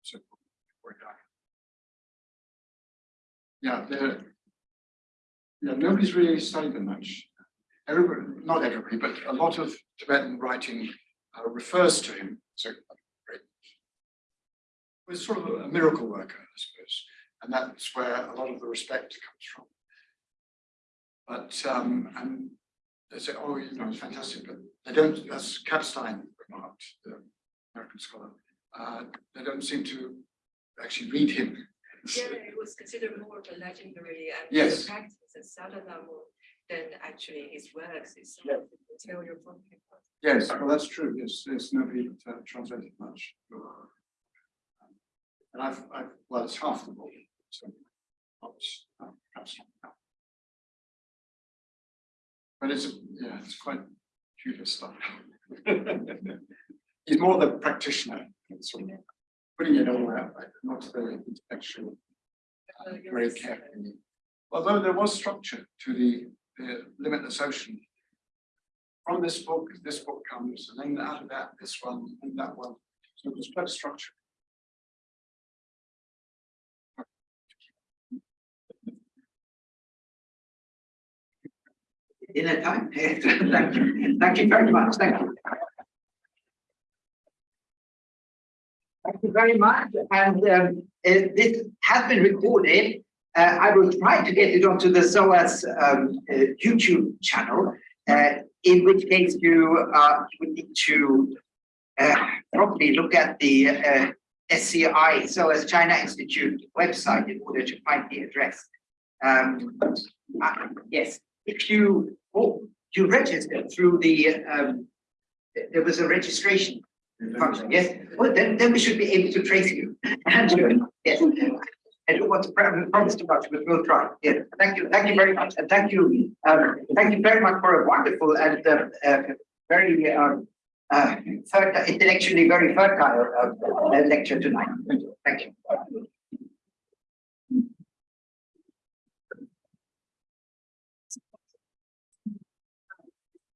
So before he died. Yeah, the. Yeah, nobody's really studied them much. Everybody, not everybody, but a lot of Tibetan writing uh, refers to him. So. Was sort of a miracle worker, I suppose, and that's where a lot of the respect comes from. But um, and they say, oh, you know, it's fantastic, but they don't, as Kapstein remarked, the American scholar, uh, they don't seem to actually read him. Yeah, it was considered more of a legendary and Yes. practice and Sadhana more than actually his works itself. Yeah. the material you're talking about. Yes, well, that's true, yes, there's nobody uh, translated much. And I've, I've, well, it's half the book, so. not, uh, perhaps. But it's, yeah, it's quite Tudor stuff. [laughs] He's more the practitioner, sort of putting it all out, like, not the intellectual, uh, very carefully. Although there was structure to the, the limitless ocean. From this book, this book comes, and then out of that, this one, and that one. So there's quite a structure. a time. Thank you, thank you very much, thank you. Thank you very much, and um, uh, this has been recorded. Uh, I will try to get it onto the SOAS um, uh, YouTube channel, uh, in which case you uh, would need to uh, probably look at the uh, SCI, SOAS China Institute website in order to find the address. Um, yes, if you, oh, you registered through the, um, there was a registration function, yes? Well, then, then we should be able to trace you. [laughs] And, uh, yes, I don't want to promise too much, but we'll try. Yeah, thank you, thank you very much, and thank you, um, thank you very much for a wonderful and, uh, uh, very, um, uh, intellectually very fertile, uh, lecture tonight. Thank you.